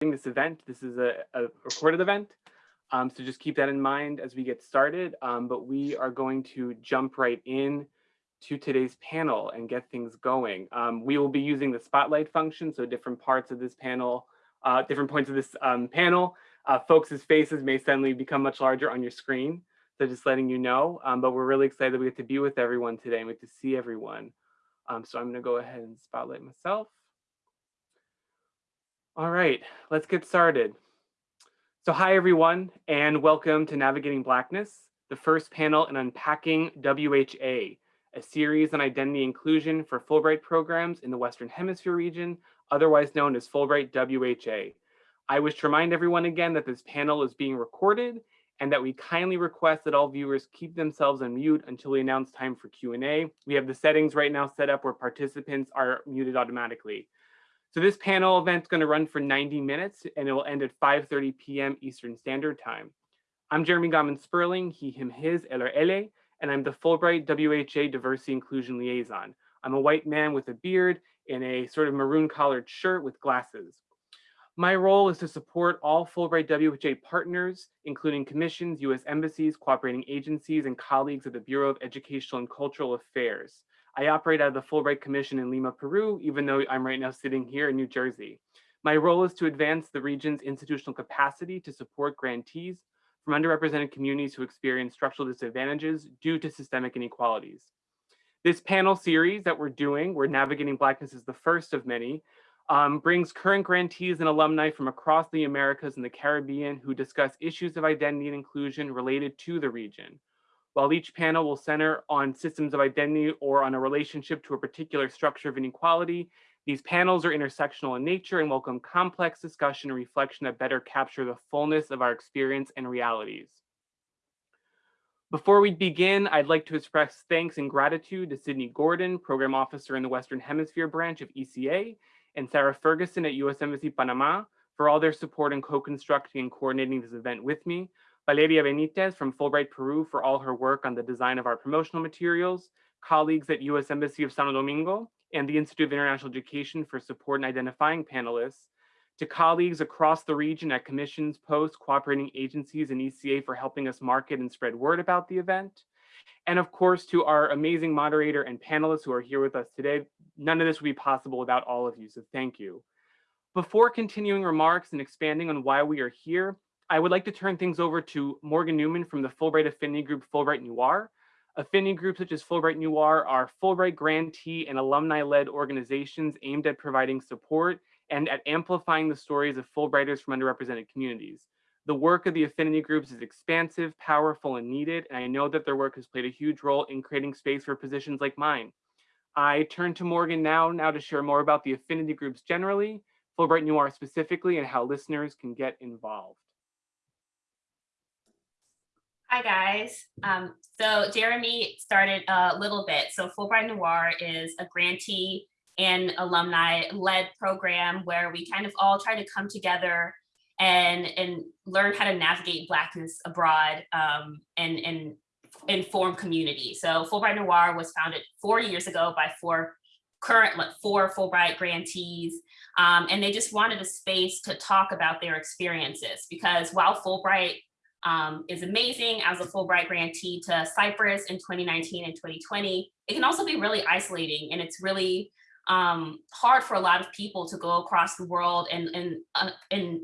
this event. This is a, a recorded event. Um, so just keep that in mind as we get started. Um, but we are going to jump right in to today's panel and get things going. Um, we will be using the spotlight function. So different parts of this panel, uh, different points of this um, panel, uh, folks' faces may suddenly become much larger on your screen. So just letting you know, um, but we're really excited that we get to be with everyone today and we get to see everyone. Um, so I'm gonna go ahead and spotlight myself. All right, let's get started. So hi everyone, and welcome to Navigating Blackness, the first panel in Unpacking WHA, a series on identity inclusion for Fulbright programs in the Western Hemisphere region, otherwise known as Fulbright WHA. I wish to remind everyone again that this panel is being recorded and that we kindly request that all viewers keep themselves on mute until we announce time for Q&A. We have the settings right now set up where participants are muted automatically. So this panel event is going to run for 90 minutes and it will end at 5.30 p.m. Eastern Standard Time. I'm Jeremy Goman Sperling, he, him, his, eller ele, and I'm the Fulbright WHA Diversity Inclusion Liaison. I'm a white man with a beard in a sort of maroon collared shirt with glasses. My role is to support all Fulbright WHA partners, including commissions, US embassies, cooperating agencies, and colleagues at the Bureau of Educational and Cultural Affairs. I operate out of the Fulbright Commission in Lima, Peru, even though I'm right now sitting here in New Jersey. My role is to advance the region's institutional capacity to support grantees from underrepresented communities who experience structural disadvantages due to systemic inequalities. This panel series that we're doing, where Navigating Blackness is the first of many, um, brings current grantees and alumni from across the Americas and the Caribbean who discuss issues of identity and inclusion related to the region. While each panel will center on systems of identity or on a relationship to a particular structure of inequality, these panels are intersectional in nature and welcome complex discussion and reflection that better capture the fullness of our experience and realities. Before we begin, I'd like to express thanks and gratitude to Sydney Gordon, Program Officer in the Western Hemisphere branch of ECA, and Sarah Ferguson at US Embassy Panama for all their support in co-constructing and coordinating this event with me, Valeria Benitez from Fulbright Peru for all her work on the design of our promotional materials, colleagues at US Embassy of Santo Domingo and the Institute of International Education for support in identifying panelists, to colleagues across the region at commissions, posts, cooperating agencies, and ECA for helping us market and spread word about the event. And of course, to our amazing moderator and panelists who are here with us today, none of this would be possible without all of you, so thank you. Before continuing remarks and expanding on why we are here, I would like to turn things over to Morgan Newman from the Fulbright Affinity Group Fulbright Noir. Affinity groups such as Fulbright Noir are Fulbright grantee and alumni-led organizations aimed at providing support and at amplifying the stories of Fulbrighters from underrepresented communities. The work of the affinity groups is expansive, powerful, and needed, and I know that their work has played a huge role in creating space for positions like mine. I turn to Morgan now, now to share more about the affinity groups generally, Fulbright Noir specifically, and how listeners can get involved. Hi guys. Um, so Jeremy started a little bit. So Fulbright Noir is a grantee and alumni led program where we kind of all try to come together and and learn how to navigate blackness abroad um, and and inform community. So Fulbright Noir was founded four years ago by four current four Fulbright grantees, um, and they just wanted a space to talk about their experiences because while Fulbright um, is amazing as a Fulbright grantee to Cyprus in 2019 and 2020, it can also be really isolating and it's really um, hard for a lot of people to go across the world and, and, uh, and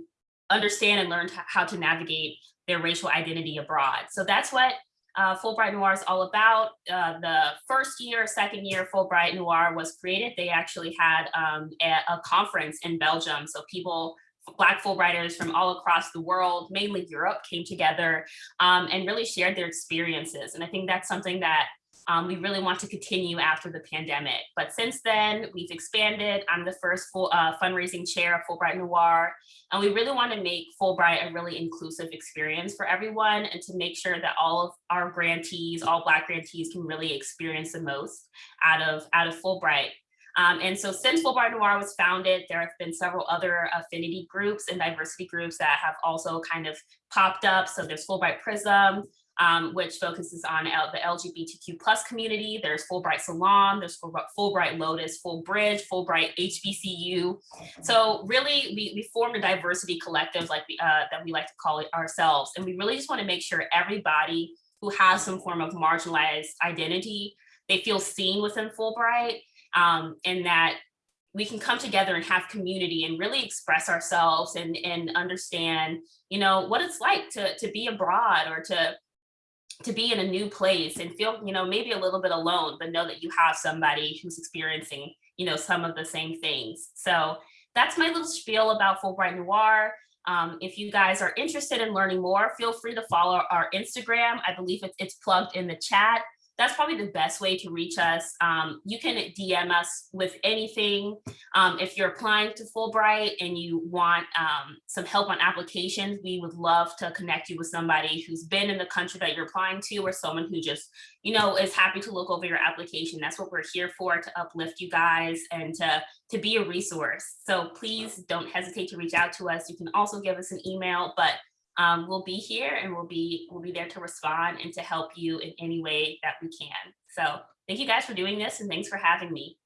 understand and learn how to navigate their racial identity abroad. So that's what uh, Fulbright Noir is all about. Uh, the first year, second year Fulbright Noir was created, they actually had um, a, a, conference in Belgium. So people, Black Fulbrighters from all across the world, mainly Europe, came together um, and really shared their experiences. And I think that's something that um, we really want to continue after the pandemic. But since then, we've expanded. I'm the first full, uh, fundraising chair of Fulbright Noir, and we really want to make Fulbright a really inclusive experience for everyone and to make sure that all of our grantees, all Black grantees can really experience the most out of, out of Fulbright. Um, and so since Fulbright Noir was founded, there have been several other affinity groups and diversity groups that have also kind of popped up. So there's Fulbright Prism, um, which focuses on L the LGBTQ plus community. There's Fulbright Salon, there's Fulbright, Lotus, Fulbridge, Fulbright HBCU. So really, we, we formed a diversity collective like uh, that we like to call it ourselves. And we really just wanna make sure everybody who has some form of marginalized identity, they feel seen within Fulbright um, and that we can come together and have community and really express ourselves and, and understand, you know, what it's like to, to be abroad or to to be in a new place and feel, you know, maybe a little bit alone, but know that you have somebody who's experiencing, you know, some of the same things. So that's my little spiel about Fulbright Noir. Um, if you guys are interested in learning more, feel free to follow our Instagram. I believe it's, it's plugged in the chat that's probably the best way to reach us. Um, you can DM us with anything. Um, if you're applying to Fulbright and you want um, some help on applications, we would love to connect you with somebody who's been in the country that you're applying to or someone who just, you know, is happy to look over your application. That's what we're here for, to uplift you guys and to, to be a resource. So please don't hesitate to reach out to us. You can also give us an email, but um, we'll be here and we'll be we'll be there to respond and to help you in any way that we can. So thank you guys for doing this and thanks for having me.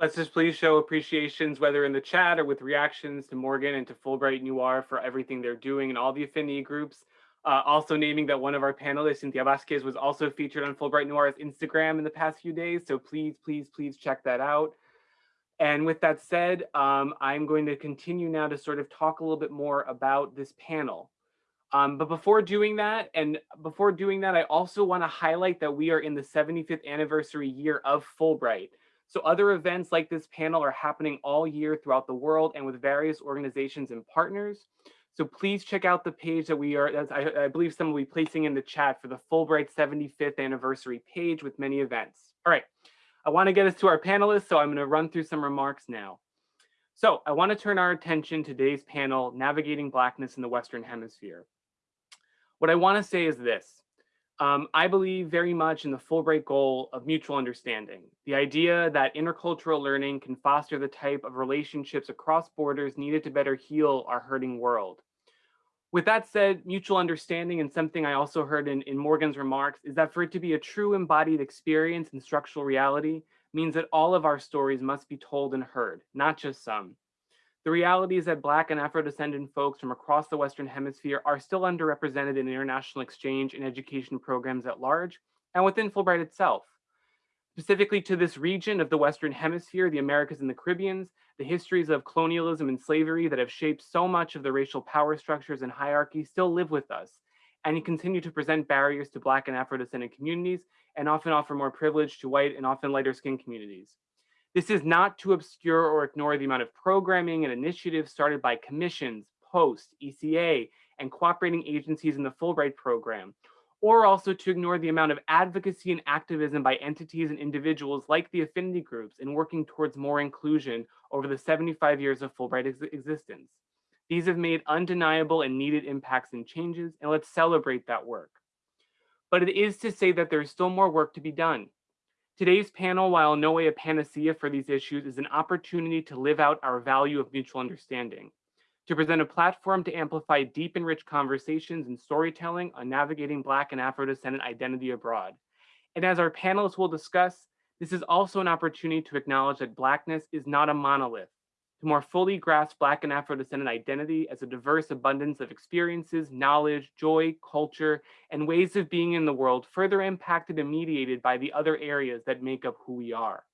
Let's just please show appreciations, whether in the chat or with reactions to Morgan and to Fulbright and Noir for everything they're doing and all the affinity groups. Uh, also naming that one of our panelists, Cynthia Vasquez, was also featured on Fulbright Noir's Instagram in the past few days. So please, please, please check that out. And with that said, um, I'm going to continue now to sort of talk a little bit more about this panel. Um, but before doing that, and before doing that, I also want to highlight that we are in the 75th anniversary year of Fulbright. So other events like this panel are happening all year throughout the world and with various organizations and partners. So please check out the page that we are, I, I believe someone will be placing in the chat for the Fulbright 75th anniversary page with many events. All right, I want to get us to our panelists, so I'm going to run through some remarks now. So I want to turn our attention to today's panel, Navigating Blackness in the Western Hemisphere. What I want to say is this. Um, I believe very much in the Fulbright goal of mutual understanding, the idea that intercultural learning can foster the type of relationships across borders needed to better heal our hurting world. With that said, mutual understanding and something I also heard in, in Morgan's remarks is that for it to be a true embodied experience in structural reality means that all of our stories must be told and heard, not just some. The reality is that Black and Afro-descendant folks from across the Western Hemisphere are still underrepresented in international exchange and education programs at large, and within Fulbright itself. Specifically to this region of the Western Hemisphere, the Americas and the Caribbeans, the histories of colonialism and slavery that have shaped so much of the racial power structures and hierarchy still live with us, and continue to present barriers to Black and Afro-descendant communities, and often offer more privilege to white and often lighter skinned communities. This is not to obscure or ignore the amount of programming and initiatives started by commissions, POST, ECA, and cooperating agencies in the Fulbright program, or also to ignore the amount of advocacy and activism by entities and individuals like the affinity groups in working towards more inclusion over the 75 years of Fulbright ex existence. These have made undeniable and needed impacts and changes, and let's celebrate that work. But it is to say that there's still more work to be done. Today's panel, while no way a panacea for these issues, is an opportunity to live out our value of mutual understanding, to present a platform to amplify deep and rich conversations and storytelling on navigating Black and Afro-descendant identity abroad. And as our panelists will discuss, this is also an opportunity to acknowledge that Blackness is not a monolith, to more fully grasp Black and Afro-descendant identity as a diverse abundance of experiences, knowledge, joy, culture, and ways of being in the world further impacted and mediated by the other areas that make up who we are.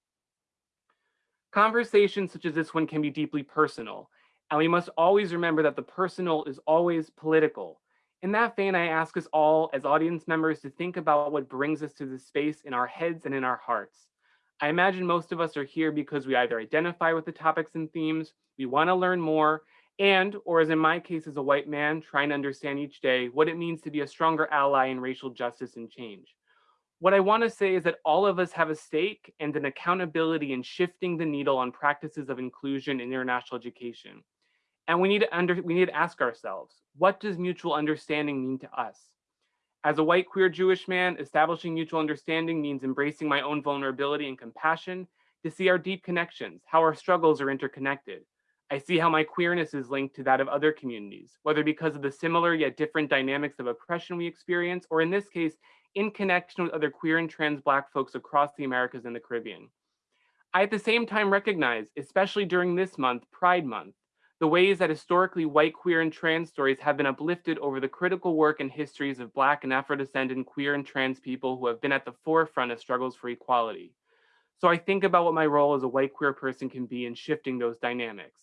Conversations such as this one can be deeply personal, and we must always remember that the personal is always political. In that vein, I ask us all as audience members to think about what brings us to this space in our heads and in our hearts. I imagine most of us are here because we either identify with the topics and themes, we want to learn more, and, or as in my case as a white man, trying to understand each day what it means to be a stronger ally in racial justice and change. What I want to say is that all of us have a stake and an accountability in shifting the needle on practices of inclusion in international education. And we need to under, we need to ask ourselves, what does mutual understanding mean to us? As a white queer Jewish man, establishing mutual understanding means embracing my own vulnerability and compassion to see our deep connections, how our struggles are interconnected. I see how my queerness is linked to that of other communities, whether because of the similar yet different dynamics of oppression we experience, or in this case, in connection with other queer and trans Black folks across the Americas and the Caribbean. I at the same time recognize, especially during this month, Pride Month, the ways that historically white, queer, and trans stories have been uplifted over the critical work and histories of Black and Afro-descendant queer and trans people who have been at the forefront of struggles for equality. So I think about what my role as a white queer person can be in shifting those dynamics.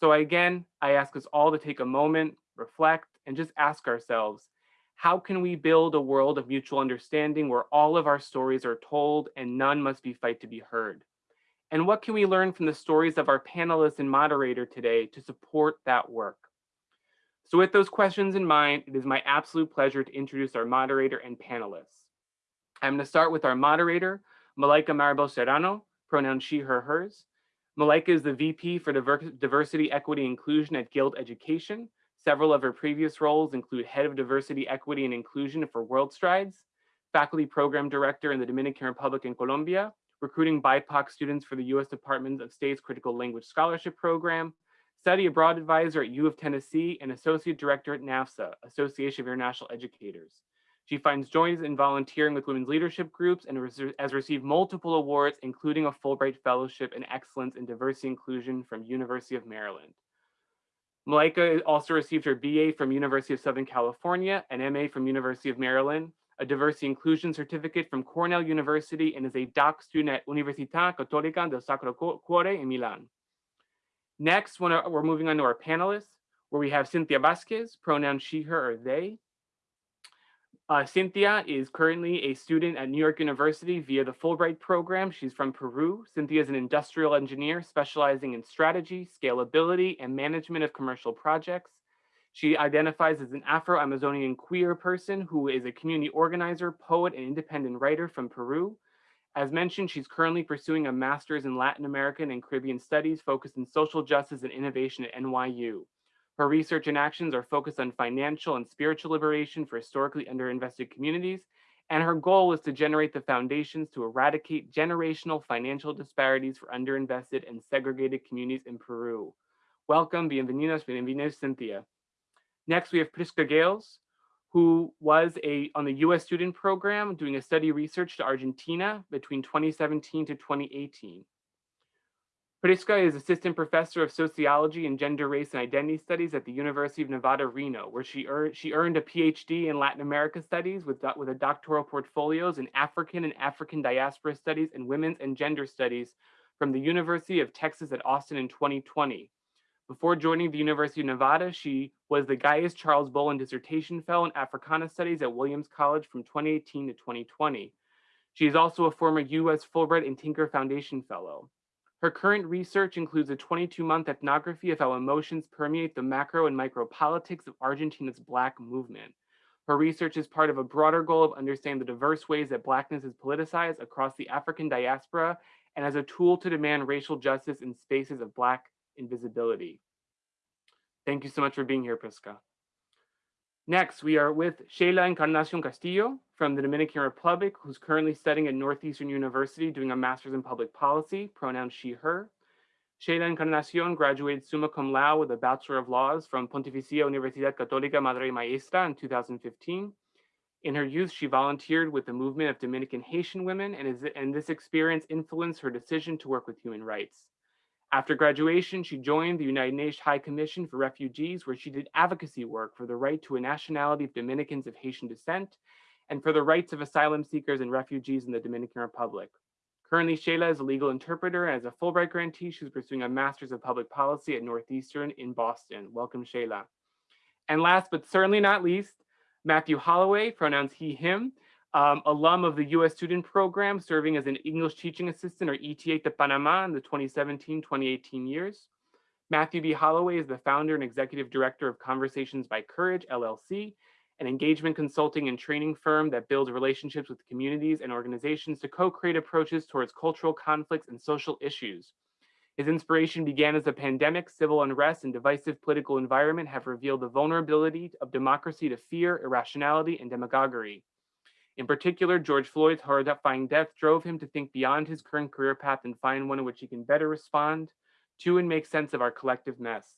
So again, I ask us all to take a moment, reflect, and just ask ourselves, how can we build a world of mutual understanding where all of our stories are told and none must be fight to be heard? And what can we learn from the stories of our panelists and moderator today to support that work? So with those questions in mind, it is my absolute pleasure to introduce our moderator and panelists. I'm gonna start with our moderator, Malaika Maribel Serrano, pronoun she, her, hers. Malaika is the VP for Diversity, Equity, Inclusion at Guild Education. Several of her previous roles include Head of Diversity, Equity, and Inclusion for World Strides, Faculty Program Director in the Dominican Republic and Colombia, recruiting BIPOC students for the U.S. Department of State's Critical Language Scholarship Program, Study Abroad Advisor at U of Tennessee, and Associate Director at NAFSA, Association of International Educators. She finds joy in volunteering with women's leadership groups and has received multiple awards, including a Fulbright Fellowship in Excellence in Diversity Inclusion from University of Maryland. Malaika also received her BA from University of Southern California, an MA from University of Maryland, a Diversity Inclusion Certificate from Cornell University, and is a doc student at Università Cattolica del Sacro Cuore in Milan. Next, we're moving on to our panelists, where we have Cynthia Vasquez, pronoun she, her, or they, uh, Cynthia is currently a student at New York University via the Fulbright program. She's from Peru. Cynthia is an industrial engineer specializing in strategy, scalability, and management of commercial projects. She identifies as an Afro-Amazonian queer person who is a community organizer, poet, and independent writer from Peru. As mentioned, she's currently pursuing a master's in Latin American and Caribbean studies focused in social justice and innovation at NYU. Her research and actions are focused on financial and spiritual liberation for historically underinvested communities, and her goal is to generate the foundations to eradicate generational financial disparities for underinvested and segregated communities in Peru. Welcome, bienvenidos, bienvenidos, Cynthia. Next, we have Prisca Gayles, who was a on the US student program doing a study research to Argentina between 2017 to 2018. Prisca is assistant professor of sociology and gender, race, and identity studies at the University of Nevada, Reno, where she, earned she earned a PhD in Latin America studies with, with a doctoral portfolios in African and African diaspora studies and women's and gender studies from the University of Texas at Austin in 2020. Before joining the University of Nevada, she was the Gaius Charles Bolin Dissertation Fellow in Africana Studies at Williams College from 2018 to 2020. She is also a former U.S. Fulbright and Tinker Foundation Fellow. Her current research includes a 22-month ethnography of how emotions permeate the macro and micro politics of Argentina's Black movement. Her research is part of a broader goal of understanding the diverse ways that Blackness is politicized across the African diaspora and as a tool to demand racial justice in spaces of Black invisibility. Thank you so much for being here, Prisca. Next, we are with Sheila Encarnacion Castillo from the Dominican Republic, who's currently studying at Northeastern University doing a master's in public policy, pronoun she, her. Sheila Encarnacion graduated summa cum laude with a Bachelor of Laws from Pontificia Universidad Católica Madre Maestra in 2015. In her youth, she volunteered with the movement of Dominican Haitian women, and, is, and this experience influenced her decision to work with human rights. After graduation, she joined the United Nations High Commission for Refugees, where she did advocacy work for the right to a nationality of Dominicans of Haitian descent and for the rights of asylum seekers and refugees in the Dominican Republic. Currently, Sheila is a legal interpreter and as a Fulbright grantee, she's pursuing a Master's of Public Policy at Northeastern in Boston. Welcome, Sheila. And last but certainly not least, Matthew Holloway, pronouns he, him, um, alum of the US student program, serving as an English teaching assistant or ETA to Panama in the 2017-2018 years. Matthew B. Holloway is the founder and executive director of Conversations by Courage, LLC, an engagement consulting and training firm that builds relationships with communities and organizations to co-create approaches towards cultural conflicts and social issues. His inspiration began as the pandemic, civil unrest, and divisive political environment have revealed the vulnerability of democracy to fear, irrationality, and demagoguery. In particular, George Floyd's horrifying death drove him to think beyond his current career path and find one in which he can better respond to and make sense of our collective mess.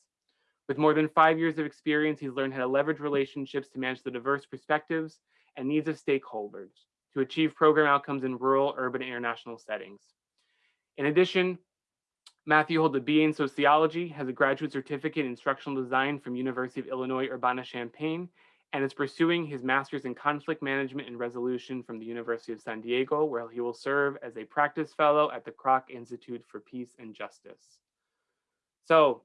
With more than five years of experience, he's learned how to leverage relationships to manage the diverse perspectives and needs of stakeholders to achieve program outcomes in rural, urban, and international settings. In addition, Matthew holds a BA in sociology, has a graduate certificate in instructional design from University of Illinois Urbana-Champaign, and is pursuing his master's in conflict management and resolution from the University of San Diego, where he will serve as a practice fellow at the Kroc Institute for Peace and Justice. So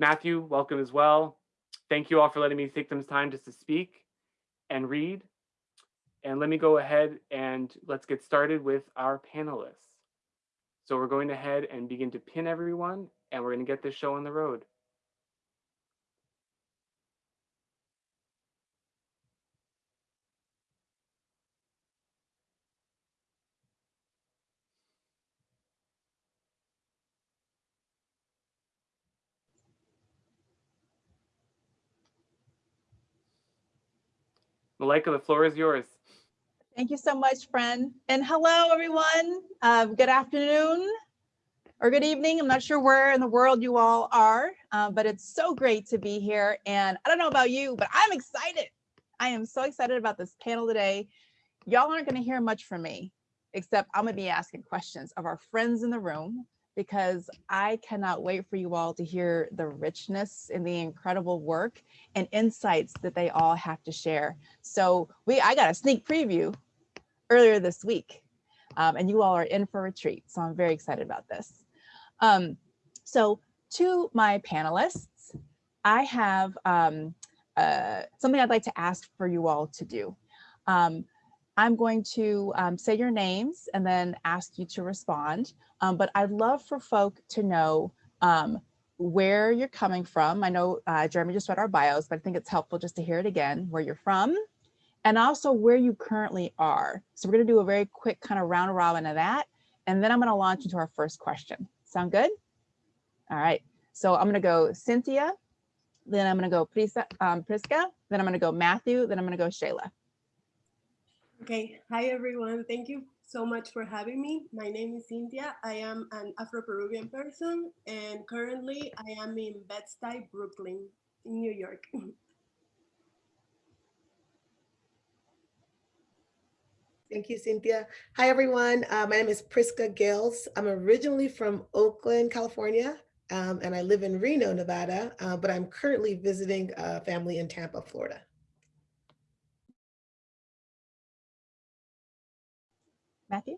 Matthew, welcome as well. Thank you all for letting me take some time just to speak and read. And let me go ahead and let's get started with our panelists. So we're going ahead and begin to pin everyone and we're going to get this show on the road. Malaika, the floor is yours. Thank you so much, friend. And hello, everyone. Uh, good afternoon or good evening. I'm not sure where in the world you all are, uh, but it's so great to be here. And I don't know about you, but I'm excited. I am so excited about this panel today. Y'all aren't going to hear much from me, except I'm going to be asking questions of our friends in the room because I cannot wait for you all to hear the richness and the incredible work and insights that they all have to share. So we, I got a sneak preview earlier this week um, and you all are in for a treat. So I'm very excited about this. Um, so to my panelists, I have um, uh, something I'd like to ask for you all to do. Um, I'm going to um, say your names and then ask you to respond. Um, but I'd love for folk to know um, where you're coming from. I know uh, Jeremy just read our bios, but I think it's helpful just to hear it again, where you're from, and also where you currently are. So we're gonna do a very quick kind of round robin of that. And then I'm gonna launch into our first question. Sound good? All right, so I'm gonna go Cynthia, then I'm gonna go Prisa, um, Prisca, then I'm gonna go Matthew, then I'm gonna go Shayla. Okay, hi everyone. Thank you so much for having me. My name is Cynthia. I am an Afro-Peruvian person and currently I am in Bed-Stuy, Brooklyn, in New York. Thank you, Cynthia. Hi, everyone. Uh, my name is Prisca Gayles. I'm originally from Oakland, California, um, and I live in Reno, Nevada, uh, but I'm currently visiting a family in Tampa, Florida. Matthew?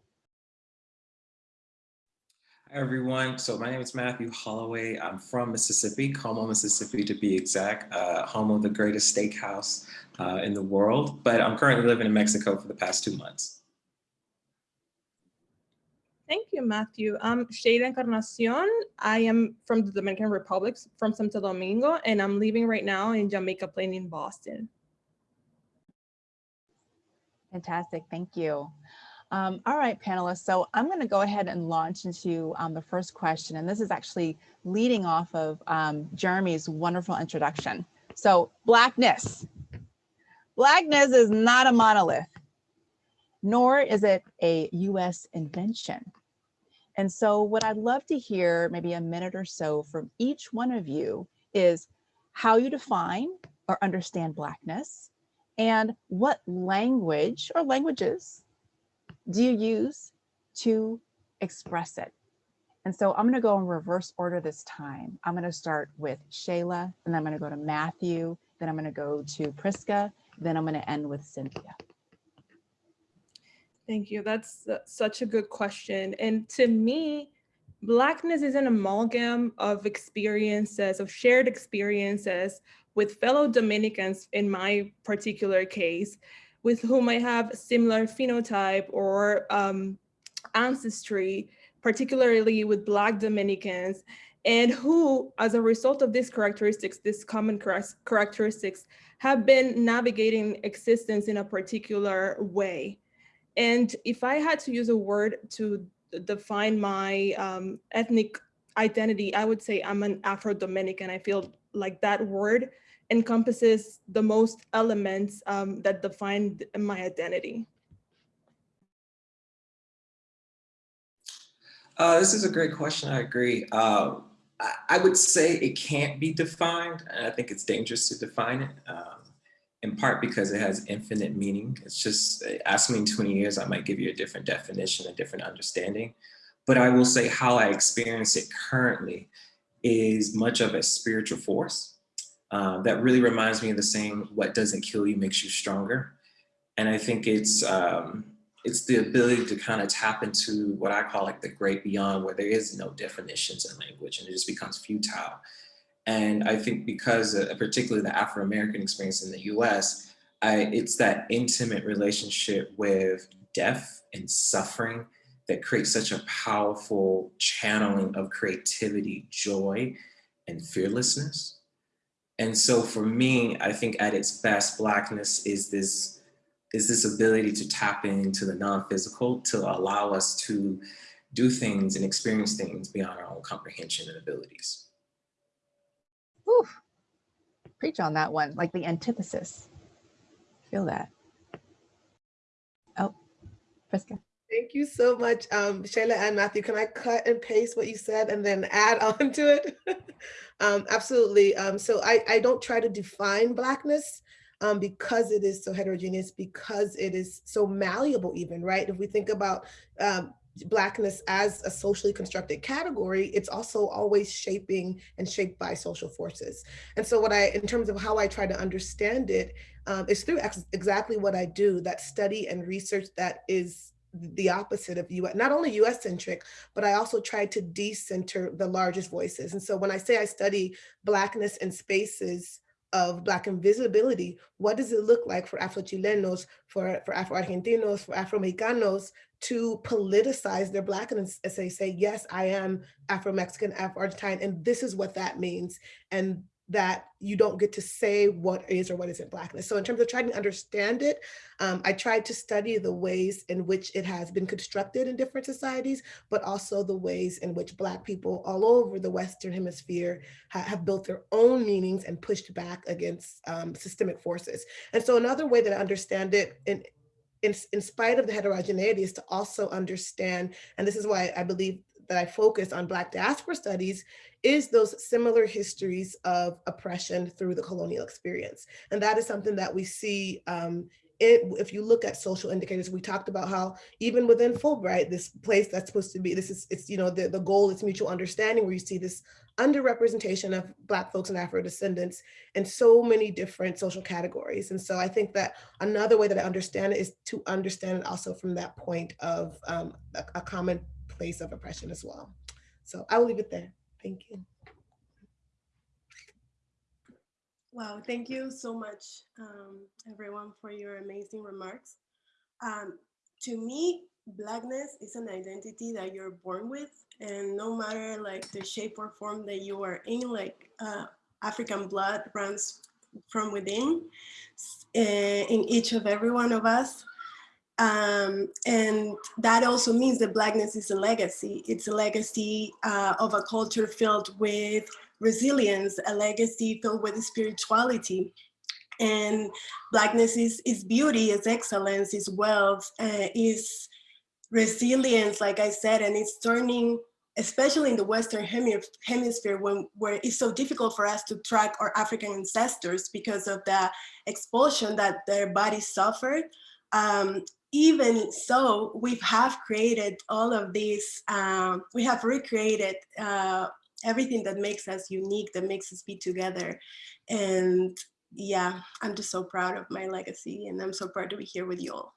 Hi, everyone. So my name is Matthew Holloway. I'm from Mississippi, Como, Mississippi to be exact, uh, home of the greatest steakhouse uh, in the world. But I'm currently living in Mexico for the past two months. Thank you, Matthew. I'm Shayla Encarnacion. I am from the Dominican Republic, from Santo Domingo, and I'm living right now in Jamaica Plain in Boston. Fantastic, thank you. Um, all right, panelists. So I'm going to go ahead and launch into um, the first question. And this is actually leading off of um, Jeremy's wonderful introduction. So blackness. Blackness is not a monolith, nor is it a US invention. And so what I'd love to hear maybe a minute or so from each one of you is how you define or understand blackness and what language or languages do you use to express it? And so I'm going to go in reverse order this time. I'm going to start with Shayla, and I'm going to go to Matthew, then I'm going to go to Prisca, then I'm going to end with Cynthia. Thank you. That's such a good question. And to me, Blackness is an amalgam of experiences, of shared experiences with fellow Dominicans in my particular case, with whom I have similar phenotype or um, ancestry, particularly with Black Dominicans, and who, as a result of these characteristics, these common characteristics, have been navigating existence in a particular way. And if I had to use a word to define my um, ethnic identity, I would say I'm an Afro-Dominican. I feel like that word encompasses the most elements um, that define my identity? Uh, this is a great question. I agree. Uh, I, would say it can't be defined, and I think it's dangerous to define it. Um, in part because it has infinite meaning. It's just, ask me in 20 years, I might give you a different definition, a different understanding. But I will say how I experience it currently is much of a spiritual force uh, that really reminds me of the saying, what doesn't kill you makes you stronger. And I think it's, um, it's the ability to kind of tap into what I call like the great beyond where there is no definitions in language and it just becomes futile. And I think because uh, particularly the Afro-American experience in the US, I, it's that intimate relationship with death and suffering that creates such a powerful channeling of creativity, joy, and fearlessness. And so for me, I think at its best, Blackness is this, is this ability to tap into the non-physical to allow us to do things and experience things beyond our own comprehension and abilities. Whew. Preach on that one, like the antithesis. Feel that. Oh, Prisca. Thank you so much, um, Shayla and Matthew. Can I cut and paste what you said and then add on to it? um, absolutely. Um, so I, I don't try to define Blackness um, because it is so heterogeneous, because it is so malleable even, right? If we think about um, Blackness as a socially constructed category, it's also always shaping and shaped by social forces. And so what I, in terms of how I try to understand it, um, is through ex exactly what I do, that study and research that is the opposite of US, not only US centric, but I also try to decenter the largest voices. And so when I say I study Blackness in spaces of Black invisibility, what does it look like for Afro-Chilenos, for, for Afro-Argentinos, for Afro-Mexicanos to politicize their Blackness as they say, yes, I am Afro-Mexican, Afro-Argentine, and this is what that means. And that you don't get to say what is or what isn't blackness. So in terms of trying to understand it, um, I tried to study the ways in which it has been constructed in different societies, but also the ways in which black people all over the Western hemisphere ha have built their own meanings and pushed back against um, systemic forces. And so another way that I understand it in, in, in spite of the heterogeneity is to also understand, and this is why I believe that I focus on Black diaspora studies is those similar histories of oppression through the colonial experience. And that is something that we see um, it, if you look at social indicators, we talked about how even within Fulbright, this place that's supposed to be, this is, it's, you know, the, the goal is mutual understanding where you see this underrepresentation of Black folks and Afro descendants in so many different social categories. And so I think that another way that I understand it is to understand it also from that point of um, a, a common place of oppression as well. So I will leave it there. Thank you. Wow, thank you so much, um, everyone, for your amazing remarks. Um, to me, blackness is an identity that you're born with, and no matter like the shape or form that you are in, like uh, African blood runs from within uh, in each of every one of us. Um, and that also means that Blackness is a legacy. It's a legacy uh, of a culture filled with resilience, a legacy filled with spirituality. And Blackness is, is beauty, is excellence, is wealth, uh, is resilience, like I said, and it's turning, especially in the Western hemisphere, when where it's so difficult for us to track our African ancestors because of the expulsion that their bodies suffered. Um, even so, we have created all of these, um, we have recreated uh, everything that makes us unique, that makes us be together. And yeah, I'm just so proud of my legacy and I'm so proud to be here with you all.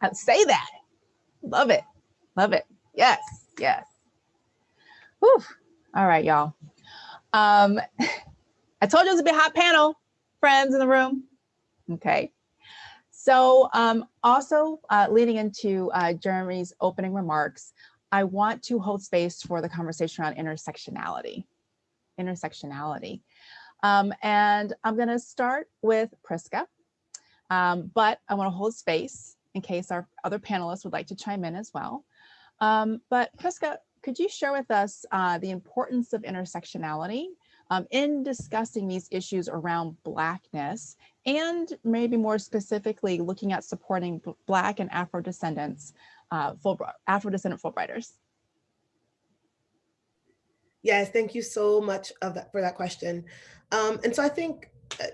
I'd say that. Love it. Love it. Yes, yes. Whew. All right, y'all. Um, I told you it was a bit hot panel, friends in the room. Okay. So um, also uh, leading into uh, Jeremy's opening remarks, I want to hold space for the conversation around intersectionality. Intersectionality. Um, and I'm going to start with Prisca, um, but I want to hold space in case our other panelists would like to chime in as well. Um, but Prisca, could you share with us uh, the importance of intersectionality um, in discussing these issues around Blackness and maybe more specifically looking at supporting Black and Afro descendants uh, Fulbright, Afro-descendant Fulbrighters? Yes, thank you so much that for that question. Um, and so I think uh,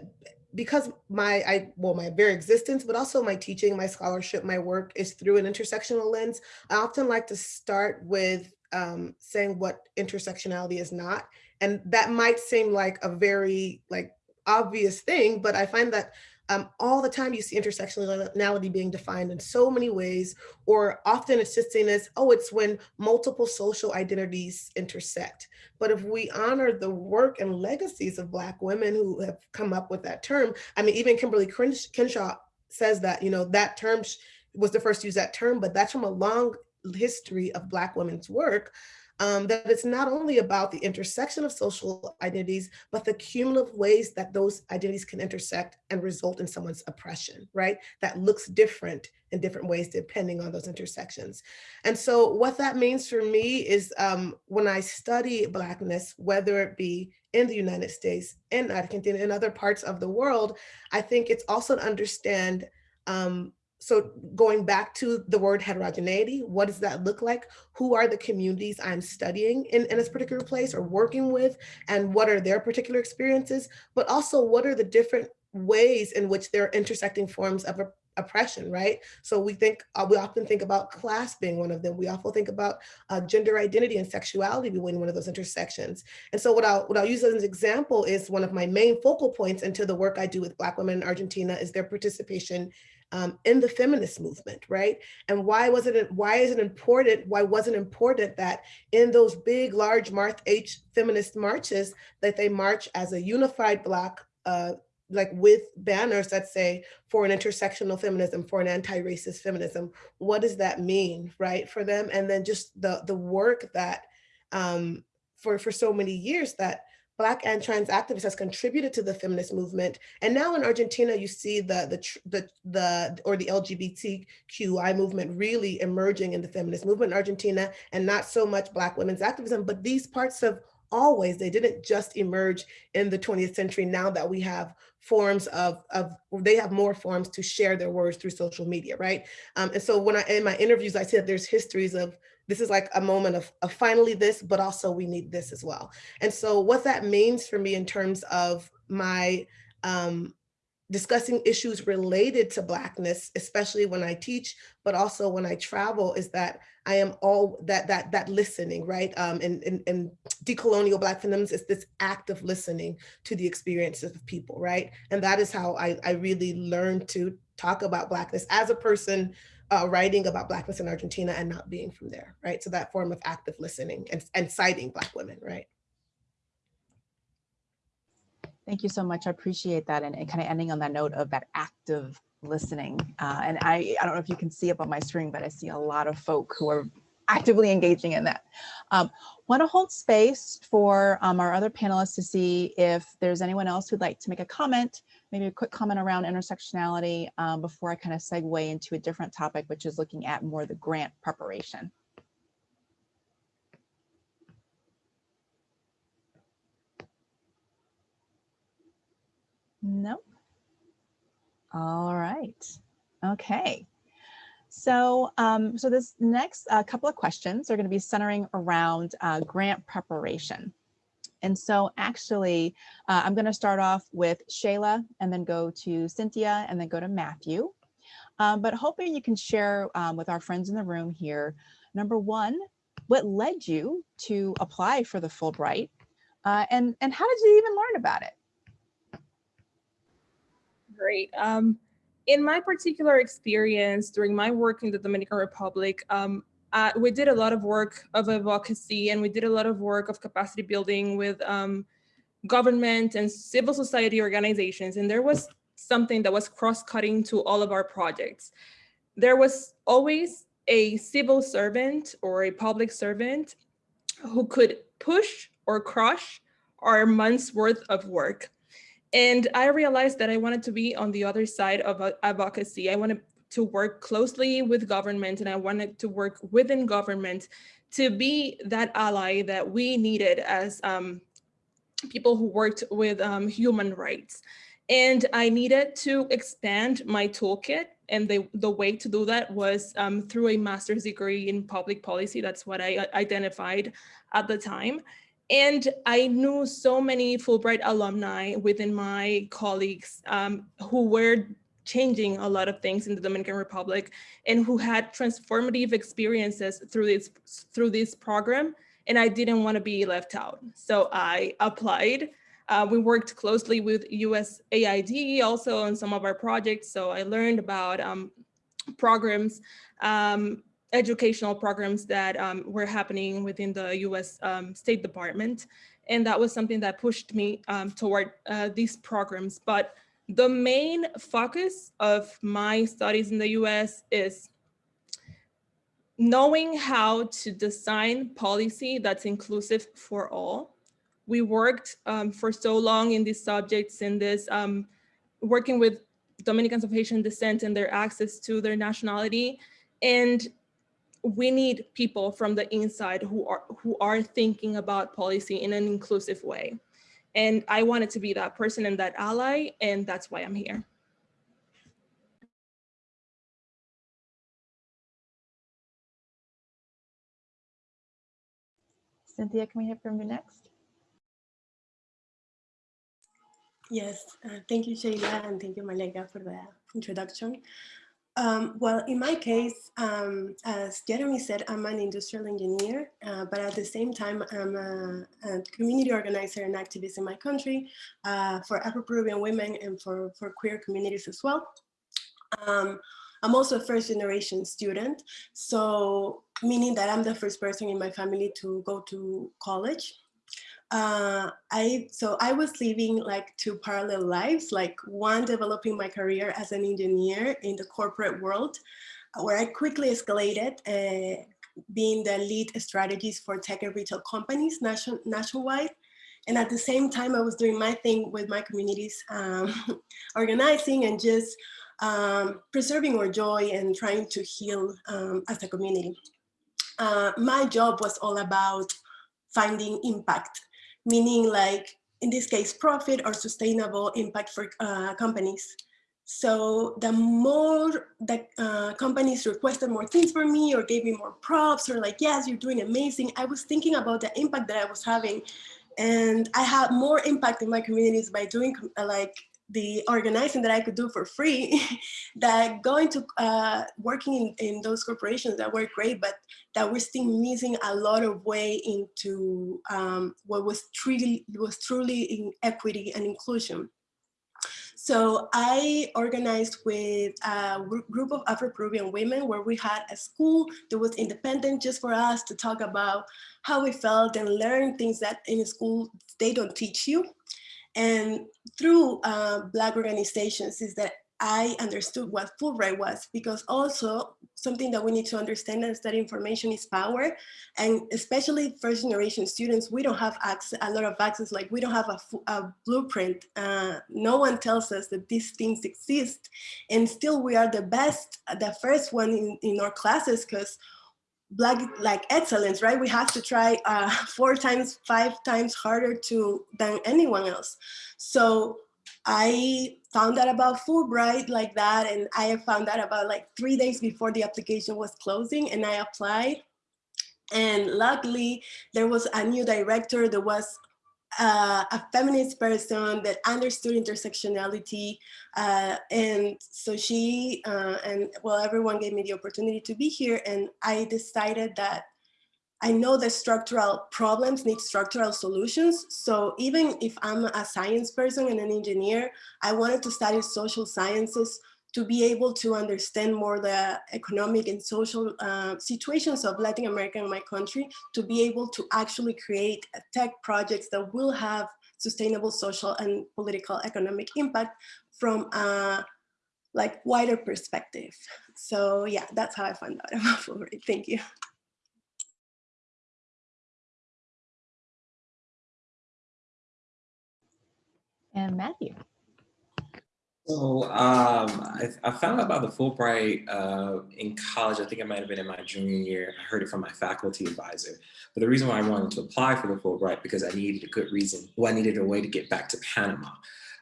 because my I well my very existence, but also my teaching, my scholarship, my work is through an intersectional lens. I often like to start with um, saying what intersectionality is not, and that might seem like a very like obvious thing, but I find that um, all the time you see intersectionality being defined in so many ways, or often it's just seen as, oh, it's when multiple social identities intersect. But if we honor the work and legacies of Black women who have come up with that term, I mean, even Kimberly Crenshaw says that, you know, that term was the first to use that term, but that's from a long history of Black women's work um, that it's not only about the intersection of social identities, but the cumulative ways that those identities can intersect and result in someone's oppression, right? That looks different in different ways depending on those intersections. And so what that means for me is um, when I study Blackness, whether it be in the United States, in Argentina, in other parts of the world, I think it's also to understand um, so going back to the word heterogeneity, what does that look like? Who are the communities I'm studying in, in this particular place or working with? And what are their particular experiences? But also what are the different ways in which they're intersecting forms of oppression, right? So we think, uh, we often think about class being one of them. We often think about uh, gender identity and sexuality being one of those intersections. And so what I'll, what I'll use as an example is one of my main focal points into the work I do with Black women in Argentina is their participation um, in the feminist movement, right? And why was it, why is it important, why wasn't important that in those big, large March H feminist marches, that they march as a unified block, uh, like with banners that say for an intersectional feminism, for an anti-racist feminism, what does that mean, right, for them? And then just the, the work that um, for, for so many years that Black and trans activists has contributed to the feminist movement. And now in Argentina, you see the, the, the, the, or the LGBTQI movement really emerging in the feminist movement in Argentina and not so much Black women's activism, but these parts of always, they didn't just emerge in the 20th century now that we have forms of, of they have more forms to share their words through social media, right? Um, and so when I, in my interviews, I said there's histories of this is like a moment of, of finally this, but also we need this as well. And so what that means for me in terms of my um, discussing issues related to Blackness, especially when I teach, but also when I travel, is that I am all that that that listening, right? Um, and, and, and decolonial Black feminism is this act of listening to the experiences of people, right? And that is how I, I really learned to talk about Blackness as a person uh, writing about Blackness in Argentina and not being from there, right? So that form of active listening and, and citing Black women, right? Thank you so much. I appreciate that. And, and kind of ending on that note of that active listening. Uh, and I, I don't know if you can see up on my screen, but I see a lot of folk who are actively engaging in that. Um, Want to hold space for um, our other panelists to see if there's anyone else who'd like to make a comment, maybe a quick comment around intersectionality um, before I kind of segue into a different topic, which is looking at more the grant preparation. Nope. All right. Okay. So, um, so this next uh, couple of questions are going to be centering around uh, grant preparation. And so actually, uh, I'm going to start off with Shayla and then go to Cynthia and then go to Matthew. Um, but hoping you can share um, with our friends in the room here, number one, what led you to apply for the Fulbright uh, and, and how did you even learn about it? Great. Um, in my particular experience during my work in the Dominican Republic, um, uh, we did a lot of work of advocacy and we did a lot of work of capacity building with um, government and civil society organizations. And there was something that was cross-cutting to all of our projects. There was always a civil servant or a public servant who could push or crush our month's worth of work. And I realized that I wanted to be on the other side of advocacy. I wanted to work closely with government and I wanted to work within government to be that ally that we needed as um, people who worked with um, human rights. And I needed to expand my toolkit And the, the way to do that was um, through a master's degree in public policy. That's what I uh, identified at the time. And I knew so many Fulbright alumni within my colleagues um, who were changing a lot of things in the Dominican Republic and who had transformative experiences through this through this program. And I didn't want to be left out. So I applied. Uh, we worked closely with USAID also on some of our projects. So I learned about um, programs, um, educational programs that um, were happening within the US um, State Department. And that was something that pushed me um, toward uh, these programs. But the main focus of my studies in the US is knowing how to design policy that's inclusive for all. We worked um, for so long in these subjects in this, um, working with Dominicans of Haitian descent and their access to their nationality. And we need people from the inside who are, who are thinking about policy in an inclusive way. And I wanted to be that person and that ally, and that's why I'm here. Cynthia, can we hear from you next? Yes, uh, thank you, Sheila, and thank you, Malaika, for the introduction. Um, well, in my case, um, as Jeremy said, I'm an industrial engineer, uh, but at the same time, I'm a, a, community organizer and activist in my country uh, for Afro-Peruvian women and for, for queer communities as well. Um, I'm also a first generation student, so meaning that I'm the first person in my family to go to college uh, I so I was living like two parallel lives, like one developing my career as an engineer in the corporate world, where I quickly escalated, uh, being the lead strategist for tech and retail companies nation, nationwide. And at the same time, I was doing my thing with my communities, um, organizing and just um, preserving our joy and trying to heal um, as a community. Uh, my job was all about finding impact meaning like, in this case, profit or sustainable impact for uh, companies. So the more that uh, companies requested more things for me or gave me more props or like, yes, you're doing amazing. I was thinking about the impact that I was having. And I had more impact in my communities by doing uh, like the organizing that I could do for free, that going to uh, working in, in those corporations that were great, but that we're still missing a lot of way into um, what was truly, was truly in equity and inclusion. So I organized with a group of Afro-Peruvian women where we had a school that was independent just for us to talk about how we felt and learn things that in school they don't teach you. And through uh, Black organizations is that I understood what Fulbright was because also something that we need to understand is that information is power and especially first generation students, we don't have access, a lot of access, like we don't have a, a blueprint. Uh, no one tells us that these things exist and still we are the best, the first one in, in our classes because black like excellence, right? We have to try uh, four times, five times harder to than anyone else. So I found out about Fulbright like that, and I found out about like three days before the application was closing, and I applied. And luckily, there was a new director that was uh, a feminist person that understood intersectionality. Uh, and so she uh, and well, everyone gave me the opportunity to be here. And I decided that I know that structural problems need structural solutions. So even if I'm a science person and an engineer, I wanted to study social sciences to be able to understand more the economic and social uh, situations of Latin America in my country, to be able to actually create tech projects that will have sustainable social and political economic impact from a like wider perspective. So yeah, that's how I found out about Fulbright. Thank you. And Matthew. So um, I, I, found out about the Fulbright uh, in college. I think it might have been in my junior year. I heard it from my faculty advisor. But the reason why I wanted to apply for the Fulbright because I needed a good reason. Well, I needed a way to get back to Panama.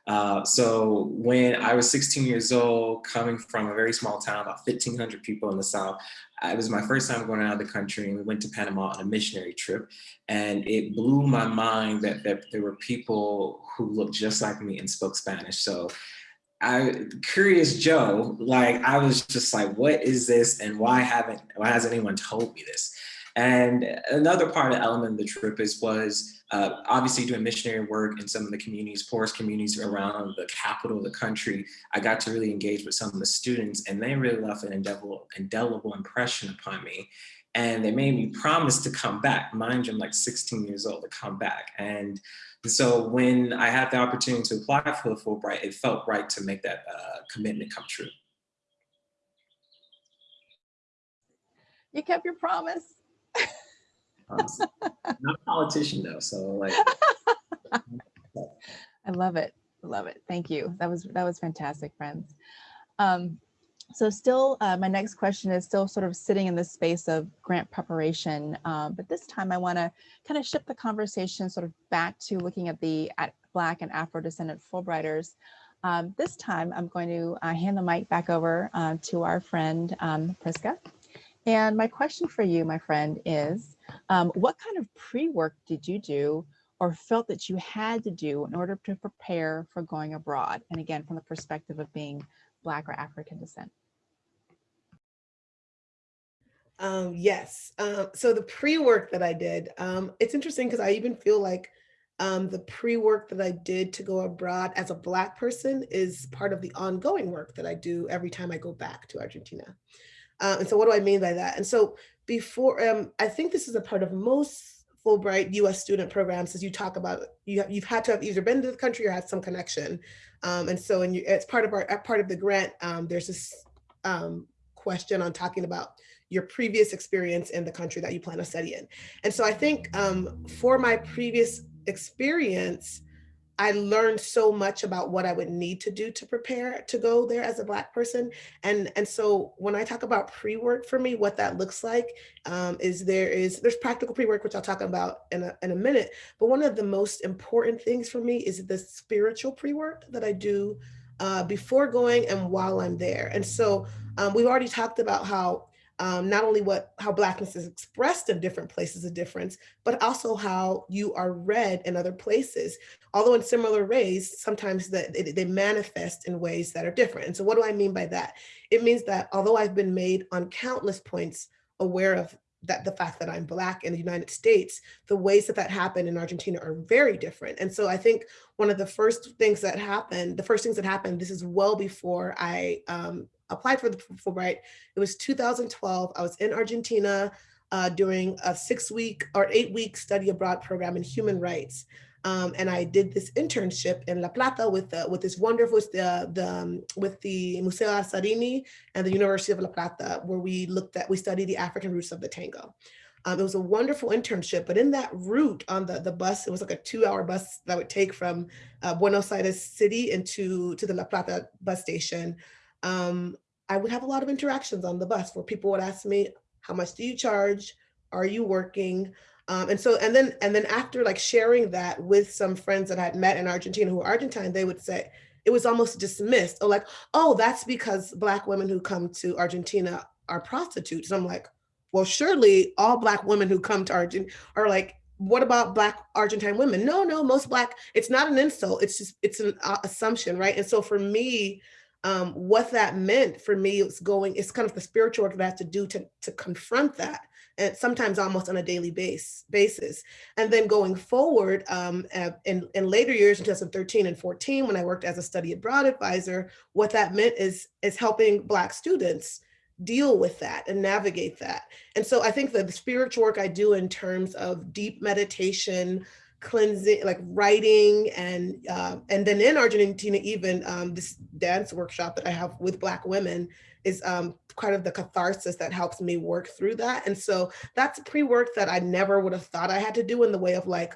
Uh, so when I was 16 years old, coming from a very small town, about 1,500 people in the South, it was my first time going out of the country and we went to Panama on a missionary trip. And it blew my mind that, that there were people who looked just like me and spoke Spanish. So I, curious Joe, like I was just like, what is this and why haven't, why hasn't anyone told me this? And another part of element of the trip is was uh, obviously doing missionary work in some of the communities, poorest communities around the capital of the country. I got to really engage with some of the students and they really left an indelible, indelible impression upon me. And they made me promise to come back. Mind you, I'm like 16 years old to come back. And so when I had the opportunity to apply for the Fulbright, it felt right to make that uh, commitment come true. You kept your promise. Honestly. Not a politician though, so like. I love it. Love it. Thank you. That was that was fantastic, friends. Um, so still, uh, my next question is still sort of sitting in the space of grant preparation, um, but this time I want to kind of shift the conversation sort of back to looking at the at Black and Afro-descendant Fulbrighters. Um, this time I'm going to uh, hand the mic back over uh, to our friend um, Prisca. And my question for you, my friend, is um, what kind of pre-work did you do or felt that you had to do in order to prepare for going abroad? And again, from the perspective of being Black or African descent. Um, yes. Um, so the pre-work that I did, um, it's interesting because I even feel like um, the pre-work that I did to go abroad as a Black person is part of the ongoing work that I do every time I go back to Argentina. Uh, and so what do I mean by that? And so before, um, I think this is a part of most Fulbright US student programs as you talk about, you, you've had to have either been to the country or had some connection. Um, and so and you, it's part of our part of the grant, um, there's this um, question on talking about your previous experience in the country that you plan to study in. And so I think um, for my previous experience, I learned so much about what I would need to do to prepare to go there as a Black person. And, and so when I talk about pre-work for me, what that looks like um, is there is, there's practical pre-work, which I'll talk about in a, in a minute. But one of the most important things for me is the spiritual pre-work that I do uh, before going and while I'm there. And so um, we've already talked about how um, not only what how blackness is expressed in different places of difference, but also how you are read in other places. Although in similar ways, sometimes that they, manifest in ways that are different. And so what do I mean by that? It means that although I've been made on countless points aware of that the fact that I'm Black in the United States, the ways that that happened in Argentina are very different. And so I think one of the first things that happened, the first things that happened, this is well before I um, applied for the Fulbright. It was 2012. I was in Argentina uh, doing a six week or eight week study abroad program in human rights. Um, and I did this internship in La Plata with with this wonderful with the, the um, with the Museo Azzarini and the University of La Plata, where we looked at we studied the African roots of the tango. Um, it was a wonderful internship, but in that route on the, the bus, it was like a two hour bus that would take from uh, Buenos Aires city into to the La Plata bus station. Um, I would have a lot of interactions on the bus where people would ask me, how much do you charge? Are you working? Um, and so, and then, and then after like sharing that with some friends that I had met in Argentina who are Argentine, they would say, it was almost dismissed or like, oh, that's because black women who come to Argentina are prostitutes. And I'm like, well, surely all black women who come to Argentina are like, what about black Argentine women? No, no, most black, it's not an insult. It's just, it's an uh, assumption, right? And so for me, um, what that meant for me was going, it's kind of the spiritual work that I have to do to, to confront that and sometimes almost on a daily base basis. And then going forward um, in, in later years, in 2013 and 14, when I worked as a study abroad advisor, what that meant is, is helping Black students deal with that and navigate that. And so I think the spiritual work I do in terms of deep meditation, cleansing, like writing, and uh, and then in Argentina, even um, this dance workshop that I have with Black women is um, kind of the catharsis that helps me work through that. And so that's pre-work that I never would have thought I had to do in the way of like,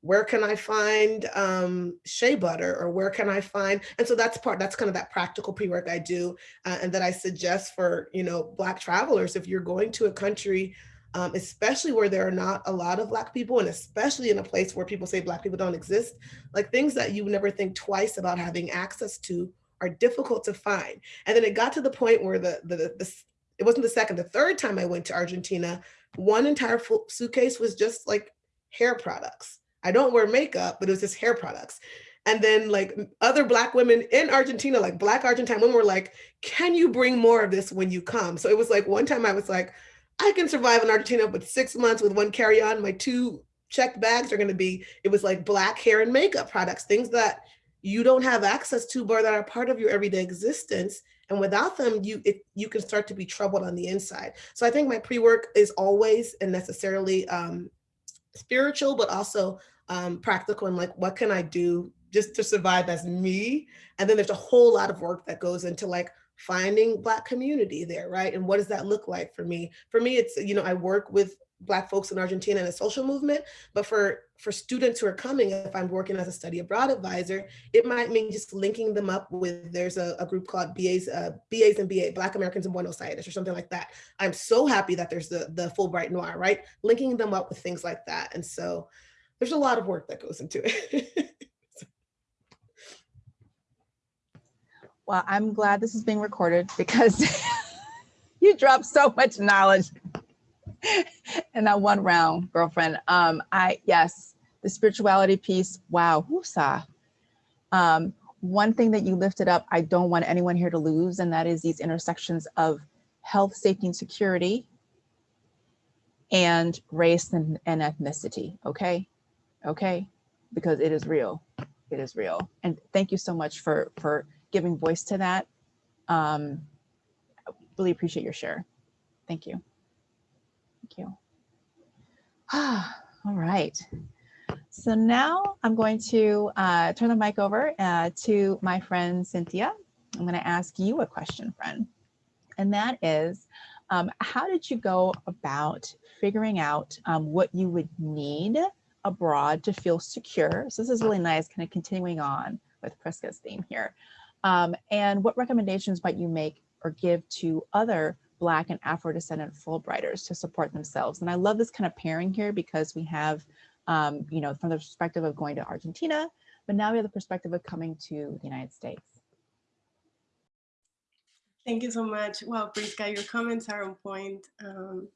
where can I find um, shea butter or where can I find, and so that's part, that's kind of that practical pre-work I do uh, and that I suggest for, you know, Black travelers, if you're going to a country um, especially where there are not a lot of Black people, and especially in a place where people say Black people don't exist, like things that you never think twice about having access to are difficult to find. And then it got to the point where the, the, the, the it wasn't the second, the third time I went to Argentina, one entire suitcase was just like hair products. I don't wear makeup, but it was just hair products. And then like other black women in Argentina, like black Argentine women were like, can you bring more of this when you come? So it was like one time I was like, I can survive in Argentina with six months with one carry-on. My two checked bags are gonna be, it was like black hair and makeup products, things that you don't have access to, but that are part of your everyday existence. And without them, you it, you can start to be troubled on the inside. So I think my pre-work is always and necessarily um, spiritual, but also um, practical and like, what can I do just to survive as me? And then there's a whole lot of work that goes into like finding Black community there, right? And what does that look like for me? For me, it's, you know, I work with Black folks in Argentina in a social movement, but for, for students who are coming, if I'm working as a study abroad advisor, it might mean just linking them up with, there's a, a group called BAs, uh, BAs and BA, Black Americans in Buenos Aires or something like that. I'm so happy that there's the, the Fulbright Noir, right? Linking them up with things like that. And so there's a lot of work that goes into it. Well, I'm glad this is being recorded because you dropped so much knowledge in that one round, girlfriend. Um, I, yes, the spirituality piece, wow, whoosah. Um, one thing that you lifted up, I don't want anyone here to lose, and that is these intersections of health, safety, and security, and race and, and ethnicity, okay? Okay, because it is real, it is real. And thank you so much for, for giving voice to that. Um, really appreciate your share. Thank you. Thank you. All right. So now I'm going to uh, turn the mic over uh, to my friend Cynthia. I'm going to ask you a question, friend. And that is, um, how did you go about figuring out um, what you would need abroad to feel secure? So this is really nice, kind of continuing on with Prisca's theme here. Um, and what recommendations might you make or give to other Black and Afro-descendant Fulbrighters to support themselves? And I love this kind of pairing here because we have, um, you know, from the perspective of going to Argentina, but now we have the perspective of coming to the United States. Thank you so much. Wow, Prisca, your comments are on point. Um,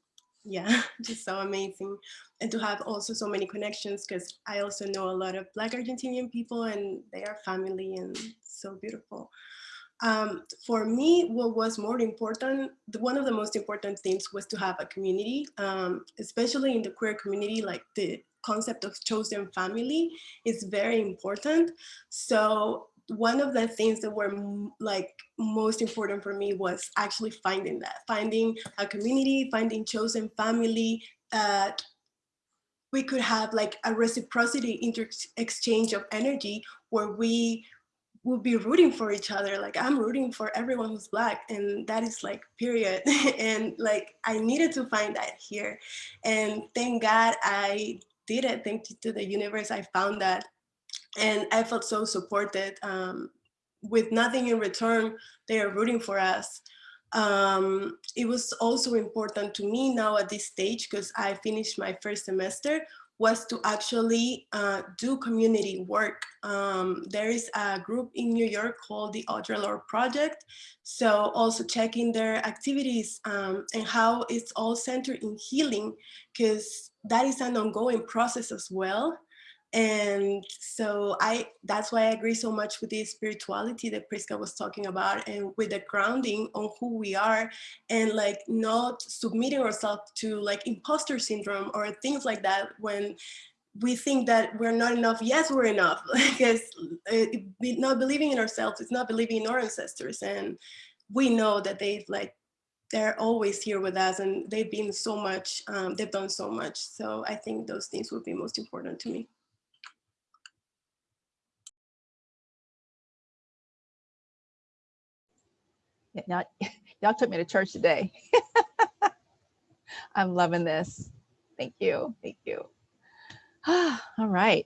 yeah, just so amazing. And to have also so many connections because I also know a lot of Black Argentinian people and they are family and so beautiful. Um, for me, what was more important, the, one of the most important things was to have a community, um, especially in the queer community, like the concept of chosen family is very important. So one of the things that were like most important for me was actually finding that, finding a community, finding chosen family that we could have like a reciprocity inter exchange of energy where we would be rooting for each other. Like I'm rooting for everyone who's black and that is like period. and like I needed to find that here. And thank God I did it. Thank you to the universe. I found that and I felt so supported. Um, with nothing in return, they are rooting for us. Um, it was also important to me now at this stage, because I finished my first semester, was to actually uh, do community work. Um, there is a group in New York called the Audre Lorde Project. So also checking their activities um, and how it's all centered in healing, because that is an ongoing process as well. And so I, that's why I agree so much with the spirituality that Prisca was talking about and with the grounding on who we are and like not submitting ourselves to like imposter syndrome or things like that when we think that we're not enough. Yes, we're enough because uh, not believing in ourselves, it's not believing in our ancestors. And we know that they've like they're always here with us and they've been so much, um, they've done so much. So I think those things would be most important to me. Now, y'all took me to church today. I'm loving this. Thank you. Thank you. All right.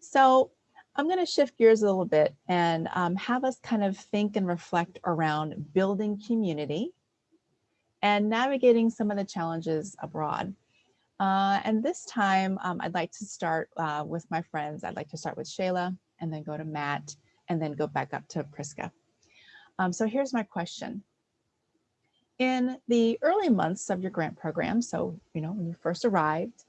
So I'm going to shift gears a little bit and um, have us kind of think and reflect around building community and navigating some of the challenges abroad. Uh, and this time um, I'd like to start uh, with my friends. I'd like to start with Shayla and then go to Matt and then go back up to Prisca. Um, so here's my question. In the early months of your grant program, so, you know, when you first arrived,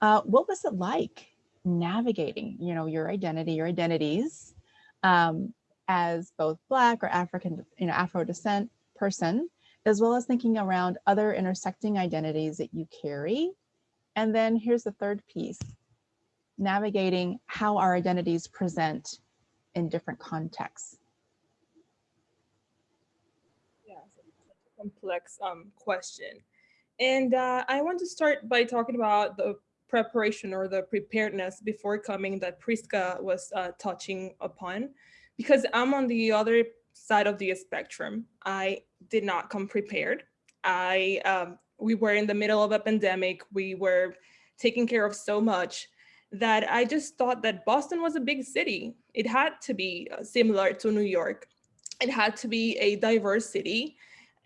uh, what was it like navigating, you know, your identity, your identities um, as both Black or African, you know, Afro descent person, as well as thinking around other intersecting identities that you carry. And then here's the third piece, navigating how our identities present in different contexts. Yeah, so such a complex um, question. And uh, I want to start by talking about the preparation or the preparedness before coming that Prisca was uh, touching upon, because I'm on the other side of the spectrum. I did not come prepared. I um, we were in the middle of a pandemic. We were taking care of so much that I just thought that Boston was a big city. It had to be uh, similar to New York. It had to be a diverse city.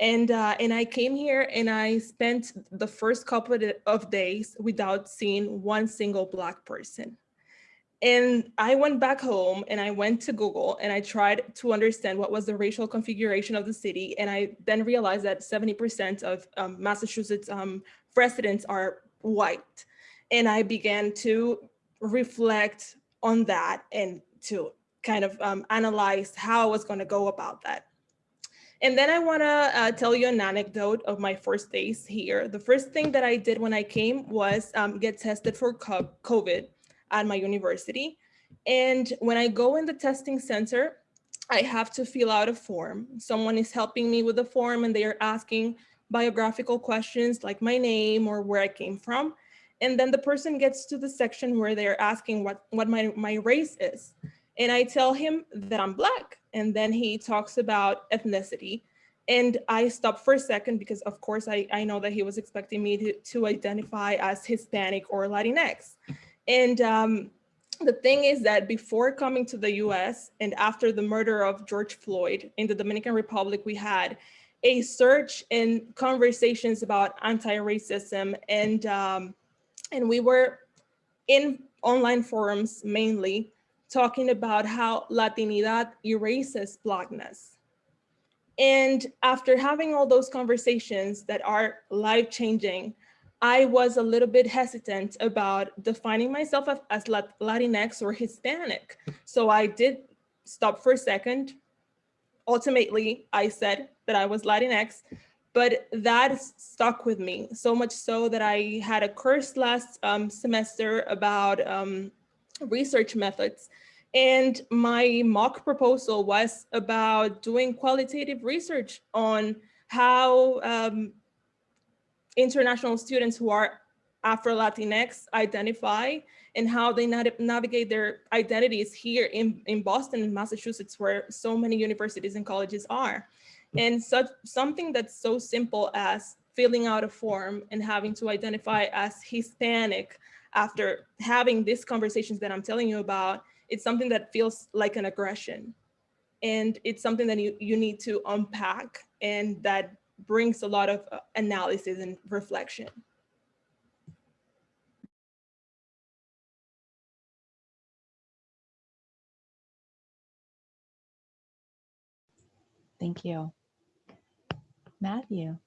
And, uh, and I came here and I spent the first couple of days without seeing one single Black person. And I went back home and I went to Google and I tried to understand what was the racial configuration of the city. And I then realized that 70% of um, Massachusetts um, residents are white. And I began to reflect on that and to kind of um, analyze how I was gonna go about that. And then I wanna uh, tell you an anecdote of my first days here. The first thing that I did when I came was um, get tested for COVID at my university. And when I go in the testing center, I have to fill out a form. Someone is helping me with the form and they are asking biographical questions like my name or where I came from. And then the person gets to the section where they're asking what, what my, my race is. And I tell him that I'm Black. And then he talks about ethnicity. And I stopped for a second because of course I, I know that he was expecting me to, to identify as Hispanic or Latinx. And um, the thing is that before coming to the US and after the murder of George Floyd in the Dominican Republic, we had a search in conversations about anti-racism and, um, and we were in online forums mainly talking about how Latinidad erases Blackness. And after having all those conversations that are life-changing, I was a little bit hesitant about defining myself as Latinx or Hispanic. So I did stop for a second. Ultimately, I said that I was Latinx, but that stuck with me so much so that I had a course last um, semester about um, research methods. And my mock proposal was about doing qualitative research on how um, international students who are Afro-Latinx identify and how they navigate their identities here in, in Boston and Massachusetts, where so many universities and colleges are. And such something that's so simple as filling out a form and having to identify as Hispanic after having these conversations that I'm telling you about, it's something that feels like an aggression. And it's something that you, you need to unpack and that brings a lot of uh, analysis and reflection. Thank you. Matthew.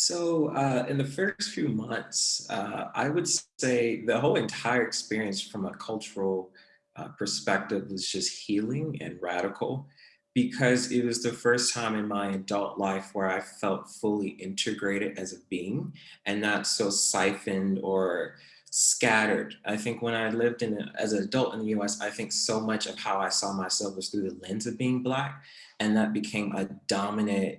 So uh, in the first few months, uh, I would say the whole entire experience from a cultural uh, perspective was just healing and radical because it was the first time in my adult life where I felt fully integrated as a being and not so siphoned or scattered. I think when I lived in as an adult in the US, I think so much of how I saw myself was through the lens of being Black and that became a dominant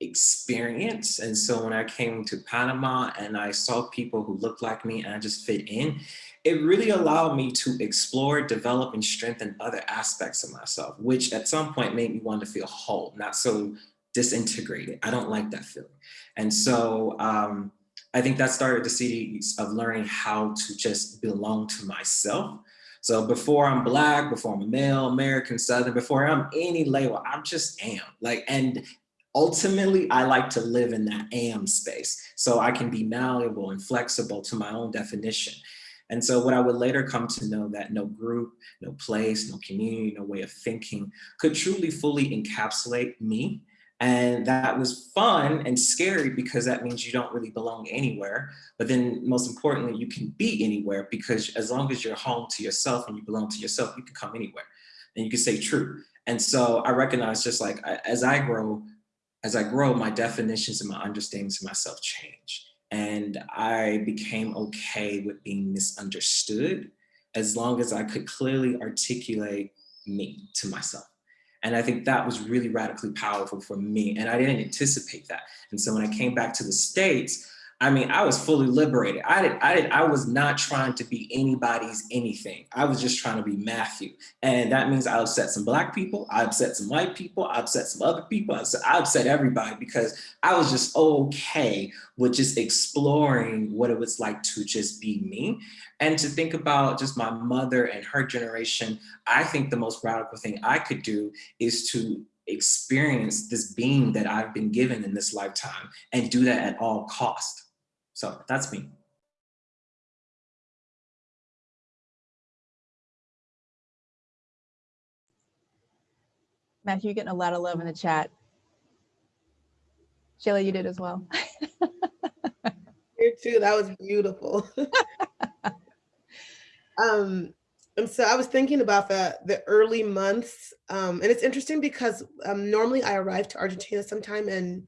experience. And so when I came to Panama and I saw people who looked like me and I just fit in, it really allowed me to explore, develop, and strengthen other aspects of myself, which at some point made me want to feel whole, not so disintegrated. I don't like that feeling. And so um, I think that started the seeds of learning how to just belong to myself. So before I'm Black, before I'm male, American, Southern, before I'm any label, I'm just am. Like, and ultimately I like to live in that am space so I can be malleable and flexible to my own definition. And so what I would later come to know that no group, no place, no community, no way of thinking could truly fully encapsulate me. And that was fun and scary because that means you don't really belong anywhere. But then most importantly, you can be anywhere because as long as you're home to yourself and you belong to yourself, you can come anywhere and you can say true. And so I recognize just like as I grow, as I grow, my definitions and my understandings of myself change. And I became okay with being misunderstood as long as I could clearly articulate me to myself. And I think that was really radically powerful for me. And I didn't anticipate that. And so when I came back to the States, I mean, I was fully liberated. I did, I did, I was not trying to be anybody's anything. I was just trying to be Matthew. And that means I upset some black people, I upset some white people, I upset some other people, I upset, I upset everybody because I was just okay with just exploring what it was like to just be me. And to think about just my mother and her generation, I think the most radical thing I could do is to experience this being that I've been given in this lifetime and do that at all cost. So that's me. Matthew, you're getting a lot of love in the chat. Shayla, you did as well. Here too, that was beautiful. um, and so I was thinking about the, the early months, um, and it's interesting because um, normally I arrive to Argentina sometime in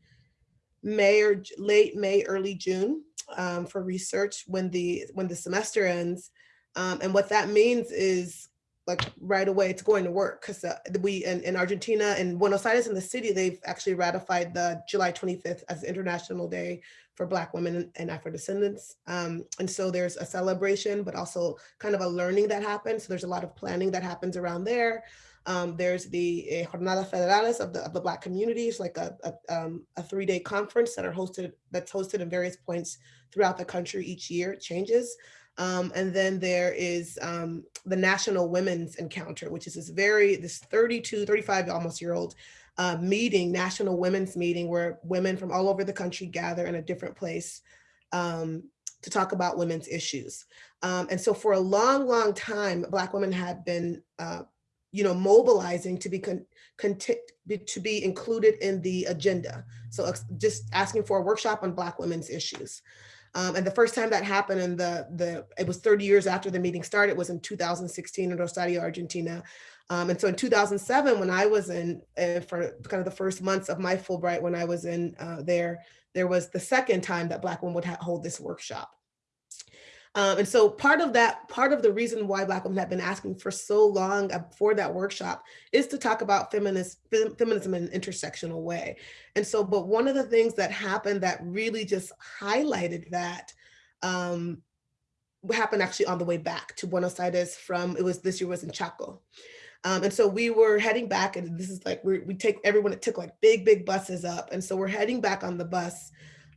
May or late May, early June um, for research when the when the semester ends. Um, and what that means is like right away it's going to work because uh, we in, in Argentina and Buenos Aires in the city, they've actually ratified the July 25th as International Day for Black women and Afro-descendants. Um, and so there's a celebration, but also kind of a learning that happens. So there's a lot of planning that happens around there. Um, there's the uh, Jornadas Federales of the, of the Black communities, like a, a, um, a three-day conference that are hosted, that's hosted in various points throughout the country each year, it changes. Um, and then there is um, the National Women's Encounter, which is this very, this 32, 35 almost year old uh, meeting, National Women's Meeting, where women from all over the country gather in a different place um, to talk about women's issues. Um, and so for a long, long time, Black women had been uh, you know, mobilizing to be con to be included in the agenda. So just asking for a workshop on Black women's issues. Um, and the first time that happened in the, the, it was 30 years after the meeting started, was in 2016 in Rosario, Argentina. Um, and so in 2007, when I was in, uh, for kind of the first months of my Fulbright, when I was in uh, there, there was the second time that Black women would hold this workshop. Um, and so part of that, part of the reason why Black women have been asking for so long uh, for that workshop is to talk about feminist, feminism in an intersectional way. And so, but one of the things that happened that really just highlighted that um, happened actually on the way back to Buenos Aires from, it was this year was in Chaco. Um, and so we were heading back and this is like, we we take everyone, it took like big, big buses up. And so we're heading back on the bus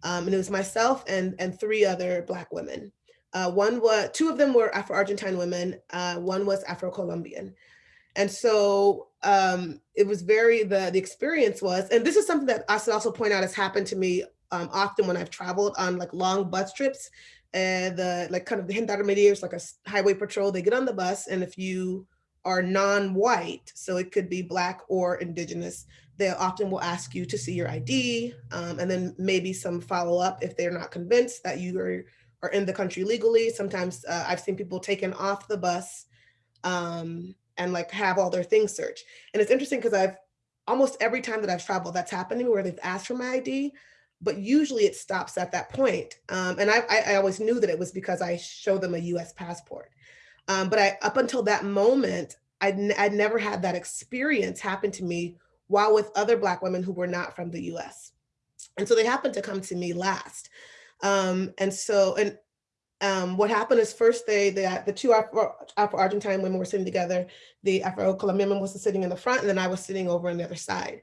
um, and it was myself and, and three other Black women. Uh, one was, two of them were Afro-Argentine women, uh, one was Afro-Colombian. And so um, it was very, the, the experience was, and this is something that I should also point out has happened to me um, often when I've traveled on like long bus trips and the like kind of the gendarmeria like a highway patrol, they get on the bus and if you are non-white, so it could be black or indigenous, they often will ask you to see your ID um, and then maybe some follow up if they're not convinced that you are are in the country legally. Sometimes uh, I've seen people taken off the bus um, and like have all their things searched. And it's interesting because I've almost every time that I've traveled, that's happened to me where they've asked for my ID, but usually it stops at that point. Um, and I, I, I, always knew that it was because I show them a US passport. Um, but I, up until that moment, I'd, I'd never had that experience happen to me while with other Black women who were not from the US. And so they happened to come to me last. Um, and so, and um, what happened is first they, the, the two Afro-Argentine women were sitting together, the Afro-Colombian woman was sitting in the front, and then I was sitting over on the other side.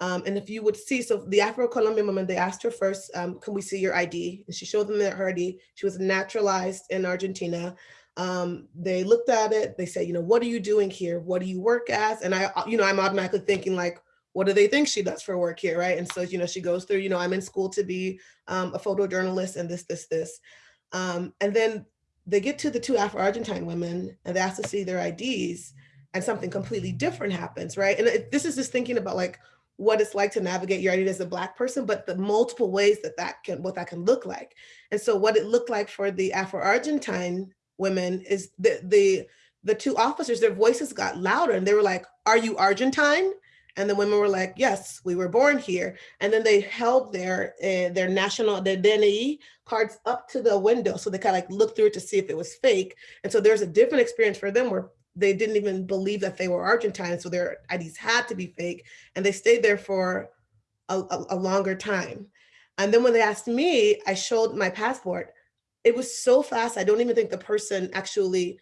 Um, and if you would see, so the Afro-Colombian woman, they asked her first, um, can we see your ID? And she showed them her ID. She was naturalized in Argentina. Um, they looked at it, they said, you know, what are you doing here? What do you work as? And I, you know, I'm automatically thinking like, what do they think she does for work here, right? And so, you know, she goes through, you know, I'm in school to be um, a photojournalist and this, this, this. Um, and then they get to the two Afro-Argentine women and they ask to see their IDs and something completely different happens, right? And it, this is just thinking about like what it's like to navigate your identity as a black person, but the multiple ways that that can, what that can look like. And so what it looked like for the Afro-Argentine women is the, the, the two officers, their voices got louder and they were like, are you Argentine? And the women were like, yes, we were born here. And then they held their uh, their national, their DNI cards up to the window. So they kind of like looked through it to see if it was fake. And so there's a different experience for them where they didn't even believe that they were Argentine. So their IDs had to be fake. And they stayed there for a, a, a longer time. And then when they asked me, I showed my passport. It was so fast. I don't even think the person actually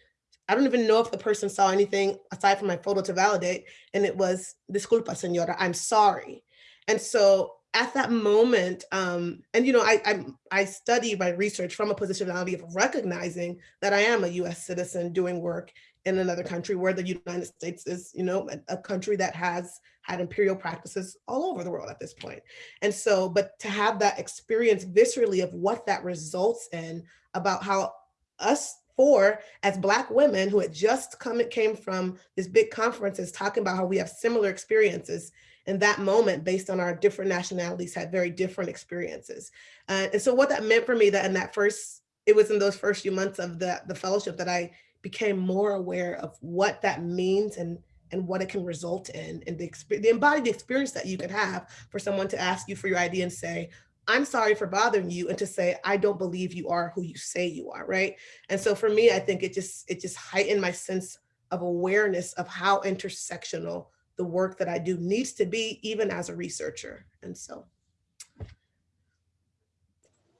I don't even know if the person saw anything aside from my photo to validate. And it was, disculpa, señora, I'm sorry. And so at that moment, um, and you know, I, I, I study my research from a positionality of recognizing that I am a US citizen doing work in another country where the United States is, you know, a, a country that has had imperial practices all over the world at this point. And so, but to have that experience viscerally of what that results in about how us four as black women who had just come it came from this big conferences talking about how we have similar experiences in that moment based on our different nationalities had very different experiences. Uh, and so what that meant for me that in that first it was in those first few months of the the fellowship that i became more aware of what that means and and what it can result in and the, the embodied experience that you could have for someone to ask you for your ID and say I'm sorry for bothering you and to say, I don't believe you are who you say you are, right? And so for me, I think it just it just heightened my sense of awareness of how intersectional the work that I do needs to be, even as a researcher. And so.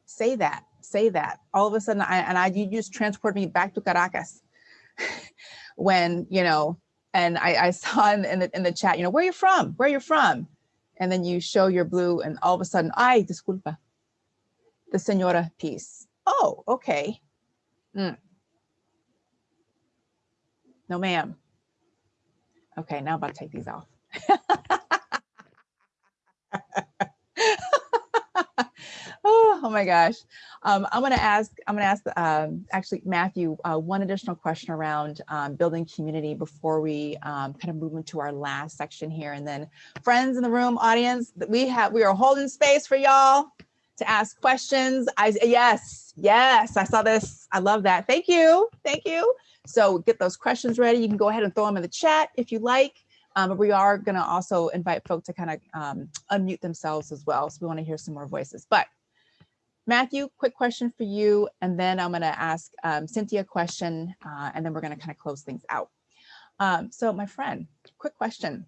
Say that, say that. All of a sudden, I, and I, you just transport me back to Caracas when, you know, and I, I saw in the, in the chat, you know, where are you from? Where are you from? And then you show your blue and all of a sudden, ay, disculpa, the señora piece. Oh, okay. Mm. No, ma'am. Okay, now I'm about to take these off. oh, my gosh. Um, I'm going to ask, I'm going to ask um, actually Matthew uh, one additional question around um, building community before we um, kind of move into our last section here. And then friends in the room, audience, we have, we are holding space for y'all to ask questions. I, yes, yes, I saw this. I love that. Thank you. Thank you. So get those questions ready. You can go ahead and throw them in the chat if you like. Um, but we are going to also invite folks to kind of um, unmute themselves as well. So we want to hear some more voices. But Matthew, quick question for you, and then I'm going to ask um, Cynthia a question, uh, and then we're going to kind of close things out. Um, so my friend, quick question.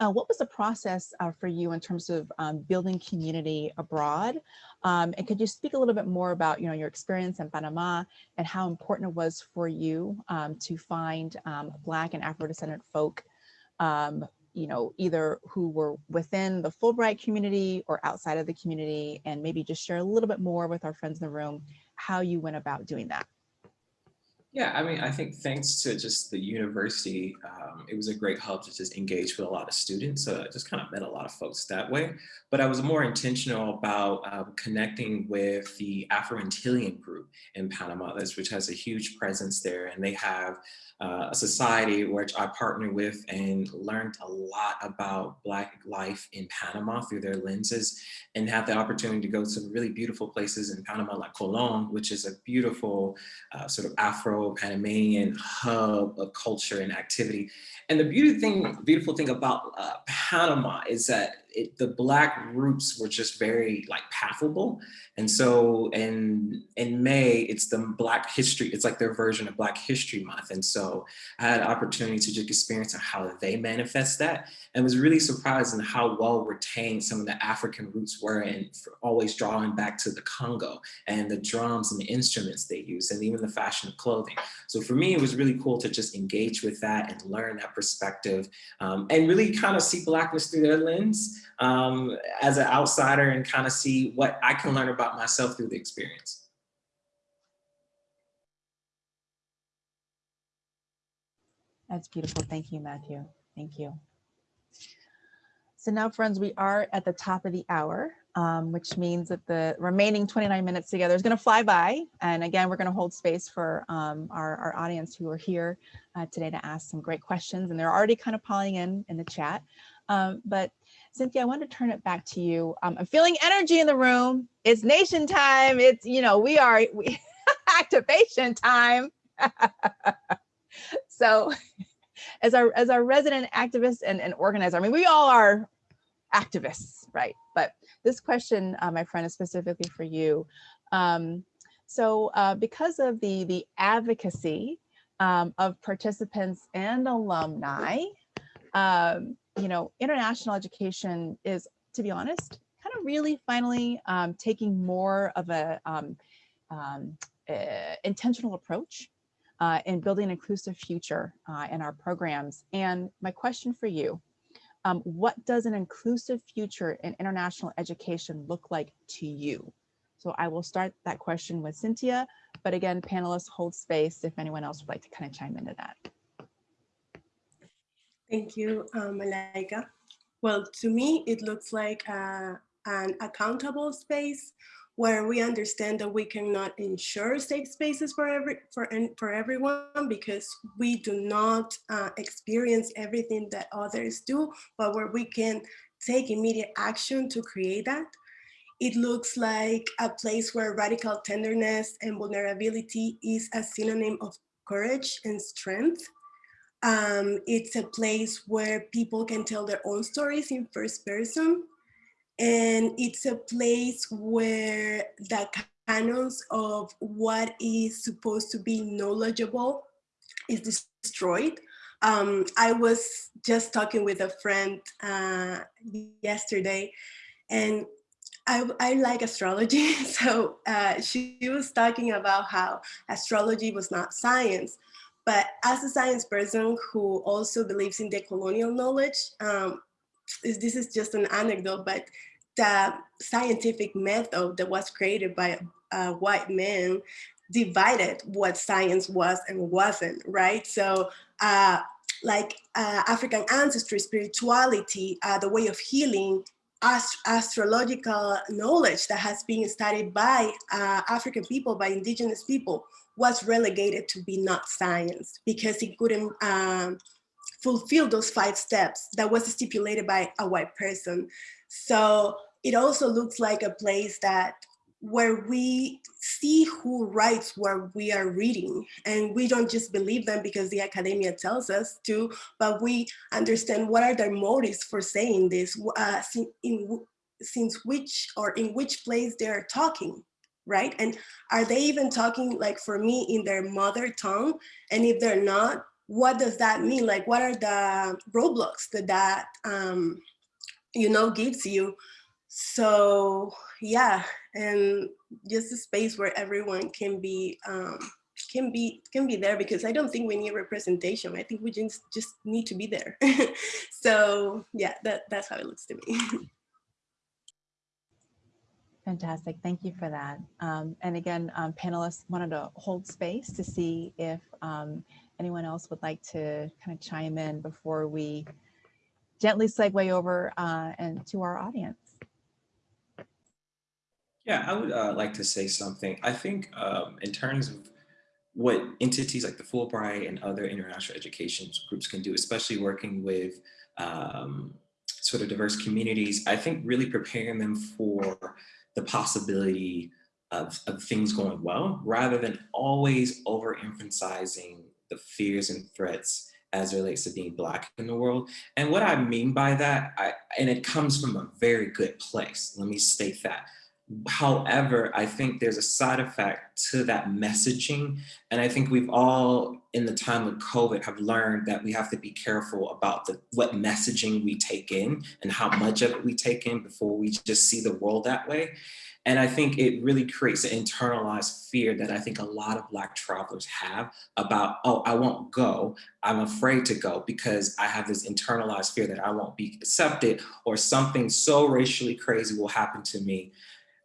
Uh, what was the process uh, for you in terms of um, building community abroad? Um, and could you speak a little bit more about you know, your experience in Panama and how important it was for you um, to find um, Black and Afro-descendant folk you know, either who were within the Fulbright community or outside of the community, and maybe just share a little bit more with our friends in the room, how you went about doing that. Yeah, I mean, I think thanks to just the university, um, it was a great hub to just engage with a lot of students. So I just kind of met a lot of folks that way. But I was more intentional about um, connecting with the Afro-Antillean group in Panama, which has a huge presence there. And they have uh, a society which I partnered with and learned a lot about Black life in Panama through their lenses and had the opportunity to go to some really beautiful places in Panama like Colón, which is a beautiful uh, sort of Afro-Panamanian hub of culture and activity. And the beauty thing, beautiful thing about uh, Panama is that it, the black roots were just very like palpable. And so in, in May, it's the Black History, it's like their version of Black History Month. And so I had an opportunity to just experience how they manifest that and was really surprised in how well retained some of the African roots were and always drawing back to the Congo and the drums and the instruments they use and even the fashion of clothing. So for me, it was really cool to just engage with that and learn that perspective um, and really kind of see Blackness through their lens um, as an outsider and kind of see what I can learn about myself through the experience. That's beautiful. Thank you, Matthew. Thank you. So now, friends, we are at the top of the hour, um, which means that the remaining 29 minutes together is going to fly by. And again, we're going to hold space for um, our, our audience who are here uh, today to ask some great questions. And they're already kind of piling in in the chat. Um, but Cynthia, I want to turn it back to you. Um, I'm feeling energy in the room. It's nation time. It's, you know, we are we, activation time. so as our as our resident activist and, and organizer, I mean, we all are activists, right? But this question, uh, my friend, is specifically for you. Um, so uh, because of the, the advocacy um, of participants and alumni, um, you know, international education is, to be honest, kind of really finally um, taking more of a um, um, uh, intentional approach uh, in building an inclusive future uh, in our programs. And my question for you, um, what does an inclusive future in international education look like to you? So I will start that question with Cynthia, but again, panelists hold space if anyone else would like to kind of chime into that. Thank you, um. Well, to me, it looks like uh, an accountable space where we understand that we cannot ensure safe spaces for every for for everyone because we do not uh, experience everything that others do, but where we can take immediate action to create that. It looks like a place where radical tenderness and vulnerability is a synonym of courage and strength. Um, it's a place where people can tell their own stories in first person and it's a place where the canons of what is supposed to be knowledgeable is destroyed. Um, I was just talking with a friend uh, yesterday and I, I, like astrology. So uh, she was talking about how astrology was not science. But as a science person who also believes in the colonial knowledge, um, this is just an anecdote, but the scientific method that was created by uh, white men divided what science was and wasn't, right? So uh, like uh, African ancestry, spirituality, uh, the way of healing, ast astrological knowledge that has been studied by uh, African people, by indigenous people, was relegated to be not science because it couldn't um, fulfill those five steps that was stipulated by a white person. So it also looks like a place that where we see who writes what we are reading and we don't just believe them because the academia tells us to, but we understand what are their motives for saying this, uh, in, since which or in which place they're talking, right? And are they even talking like for me in their mother tongue? And if they're not, what does that mean? Like what are the roadblocks that that, um, you know, gives you so yeah, and just a space where everyone can be um, can be can be there because I don't think we need representation. I think we just just need to be there. so yeah, that that's how it looks to me. Fantastic, thank you for that. Um, and again, um, panelists wanted to hold space to see if um, anyone else would like to kind of chime in before we gently segue over uh, and to our audience. Yeah, I would uh, like to say something. I think um, in terms of what entities like the Fulbright and other international education groups can do, especially working with um, sort of diverse communities, I think really preparing them for the possibility of, of things going well, rather than always overemphasizing the fears and threats as it relates to being black in the world. And what I mean by that, I, and it comes from a very good place, let me state that. However, I think there's a side effect to that messaging. And I think we've all, in the time of COVID, have learned that we have to be careful about the, what messaging we take in and how much of it we take in before we just see the world that way. And I think it really creates an internalized fear that I think a lot of Black travelers have about, oh, I won't go. I'm afraid to go because I have this internalized fear that I won't be accepted or something so racially crazy will happen to me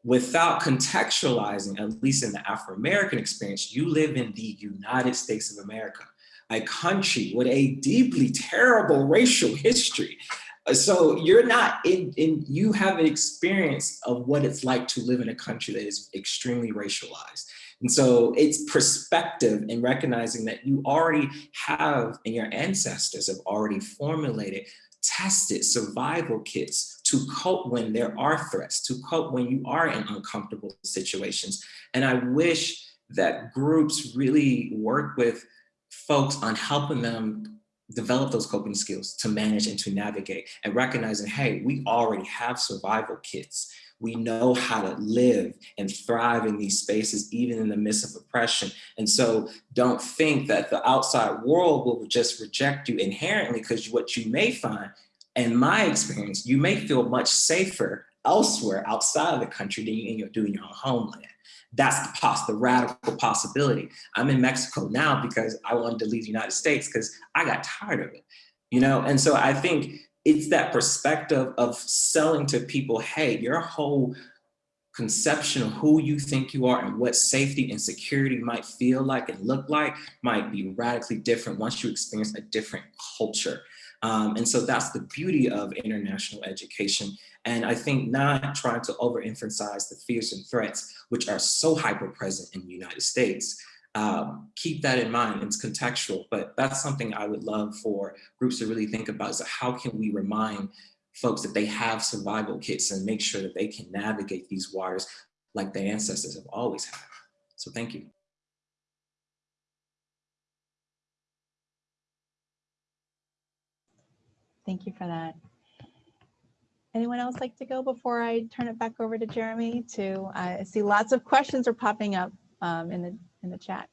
without contextualizing, at least in the Afro-American experience, you live in the United States of America, a country with a deeply terrible racial history. Uh, so you're not in, in, you have an experience of what it's like to live in a country that is extremely racialized. And so it's perspective in recognizing that you already have and your ancestors have already formulated, tested survival kits to cope when there are threats, to cope when you are in uncomfortable situations. And I wish that groups really work with folks on helping them develop those coping skills to manage and to navigate and recognizing, hey, we already have survival kits. We know how to live and thrive in these spaces, even in the midst of oppression. And so don't think that the outside world will just reject you inherently because what you may find, in my experience, you may feel much safer elsewhere outside of the country than you do in your own homeland. That's the, poss the radical possibility. I'm in Mexico now because I wanted to leave the United States because I got tired of it, you know? And so I think it's that perspective of selling to people, hey, your whole conception of who you think you are and what safety and security might feel like and look like might be radically different once you experience a different culture. Um, and so that's the beauty of international education. And I think not trying to overemphasize the fears and threats, which are so hyper present in the United States. Um, keep that in mind, it's contextual, but that's something I would love for groups to really think about is how can we remind folks that they have survival kits and make sure that they can navigate these waters like their ancestors have always had. So thank you. Thank you for that. Anyone else like to go before I turn it back over to Jeremy to, I see lots of questions are popping up um, in the, in the chat.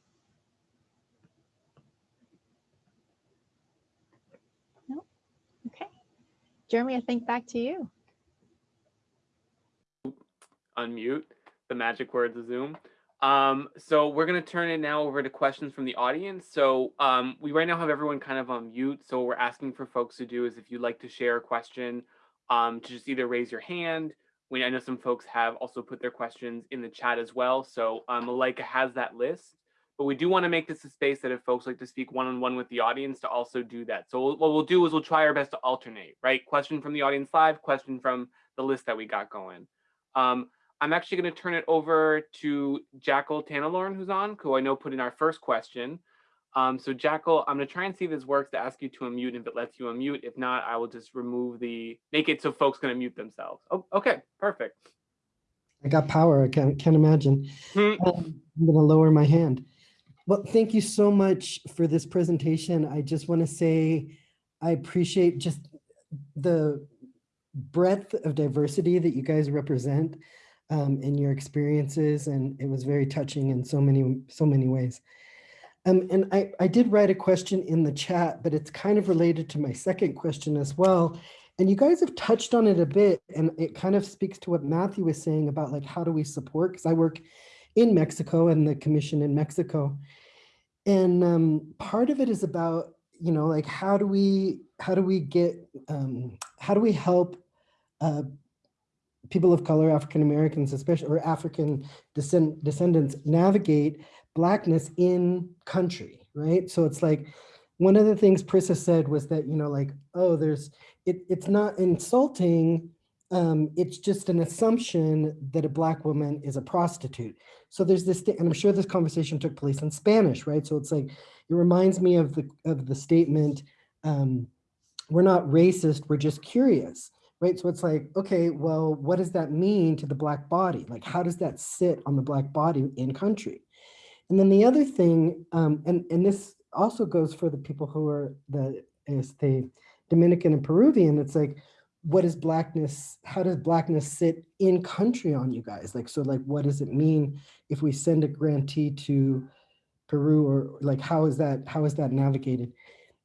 No? Okay. Jeremy, I think back to you. Unmute the magic words of Zoom. Um, so we're going to turn it now over to questions from the audience. So um, we right now have everyone kind of on mute. So what we're asking for folks to do is if you'd like to share a question, um, to just either raise your hand. We I know some folks have also put their questions in the chat as well. So um, Malaika has that list. But we do want to make this a space that if folks like to speak one-on-one -on -one with the audience to also do that. So what we'll do is we'll try our best to alternate, right? Question from the audience live, question from the list that we got going. Um, I'm actually going to turn it over to Jackal Tanalorn, who's on, who I know put in our first question. Um, so Jackal, I'm going to try and see if this works to ask you to unmute. If it lets you unmute, if not, I will just remove the, make it so folks can unmute themselves. Oh, okay, perfect. I got power. I can't, can't imagine. Hmm. Um, I'm going to lower my hand. Well, thank you so much for this presentation. I just want to say I appreciate just the breadth of diversity that you guys represent um, in your experiences. And it was very touching in so many, so many ways. Um, and I, I did write a question in the chat, but it's kind of related to my second question as well. And you guys have touched on it a bit, and it kind of speaks to what Matthew was saying about like, how do we support? Because I work in Mexico and the commission in Mexico. And um, part of it is about, you know, like how do we, how do we get, um, how do we help uh, people of color, African Americans, especially, or African descend descendants navigate blackness in country, right? So it's like, one of the things Prisca said was that, you know, like, oh, there's, it, it's not insulting, um, it's just an assumption that a black woman is a prostitute. So there's this, and I'm sure this conversation took place in Spanish, right? So it's like, it reminds me of the, of the statement, um, we're not racist, we're just curious right? So it's like, okay, well, what does that mean to the black body? Like, how does that sit on the black body in country? And then the other thing, um, and, and this also goes for the people who are the, is the Dominican and Peruvian, it's like, what is blackness, how does blackness sit in country on you guys? Like, so like, what does it mean if we send a grantee to Peru or like, how is that, how is that navigated?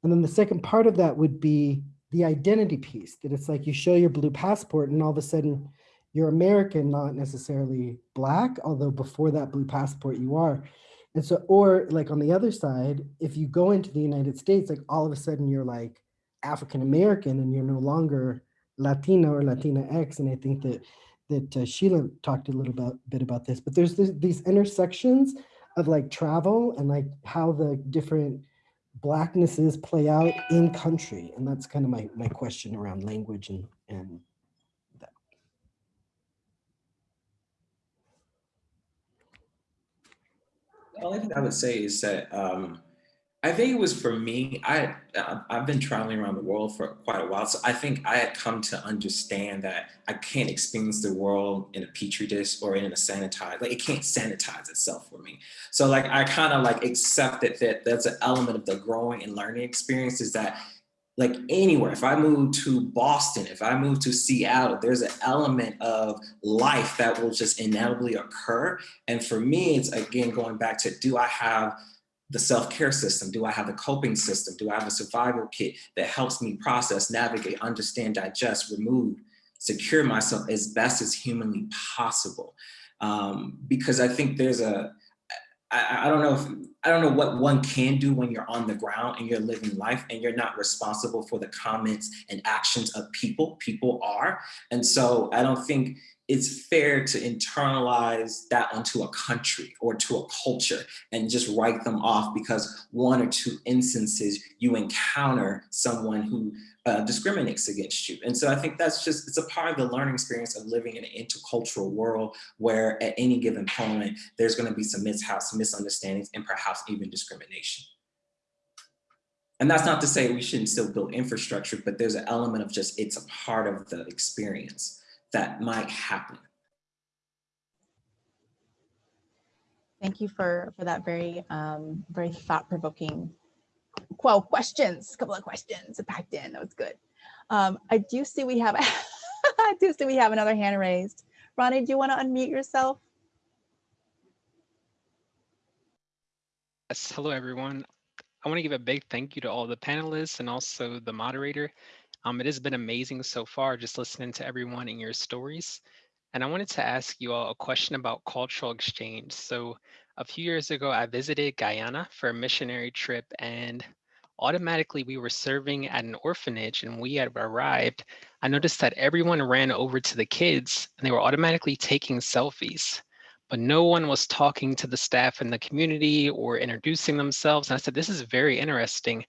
And then the second part of that would be the identity piece, that it's like you show your blue passport and all of a sudden you're American, not necessarily black, although before that blue passport you are. And so, or like on the other side, if you go into the United States, like all of a sudden you're like African American and you're no longer Latina or Latina X. And I think that that uh, Sheila talked a little about, bit about this, but there's this, these intersections of like travel and like how the different blacknesses play out in country? And that's kind of my, my question around language and, and that. The only thing I would say is that um, I think it was for me, I, I- I've been traveling around the world for quite a while. So I think I had come to understand that I can't experience the world in a petri dish or in a sanitized, like it can't sanitize itself for me. So like, I kind of like accepted that that's an element of the growing and learning experience is that like anywhere, if I move to Boston, if I move to Seattle, there's an element of life that will just inevitably occur. And for me, it's again, going back to, do I have the self-care system? Do I have a coping system? Do I have a survival kit that helps me process, navigate, understand, digest, remove, secure myself as best as humanly possible? Um, because I think there's a, I, I don't know if, I don't know what one can do when you're on the ground and you're living life and you're not responsible for the comments and actions of people. People are. And so I don't think it's fair to internalize that onto a country or to a culture and just write them off because one or two instances you encounter someone who uh, discriminates against you. And so I think that's just, it's a part of the learning experience of living in an intercultural world where at any given moment, there's gonna be some mishaps, misunderstandings, and perhaps even discrimination. And that's not to say we shouldn't still build infrastructure, but there's an element of just, it's a part of the experience that might happen. Thank you for, for that very, um, very thought-provoking, well, questions, a couple of questions packed in. That was good. Um, I do see we have, I do see we have another hand raised. Ronnie, do you want to unmute yourself? Yes, hello everyone. I want to give a big thank you to all the panelists and also the moderator. Um, it has been amazing so far just listening to everyone and your stories. And I wanted to ask you all a question about cultural exchange. So a few years ago, I visited Guyana for a missionary trip and automatically we were serving at an orphanage and we had arrived. I noticed that everyone ran over to the kids and they were automatically taking selfies but no one was talking to the staff in the community or introducing themselves. And I said, this is very interesting.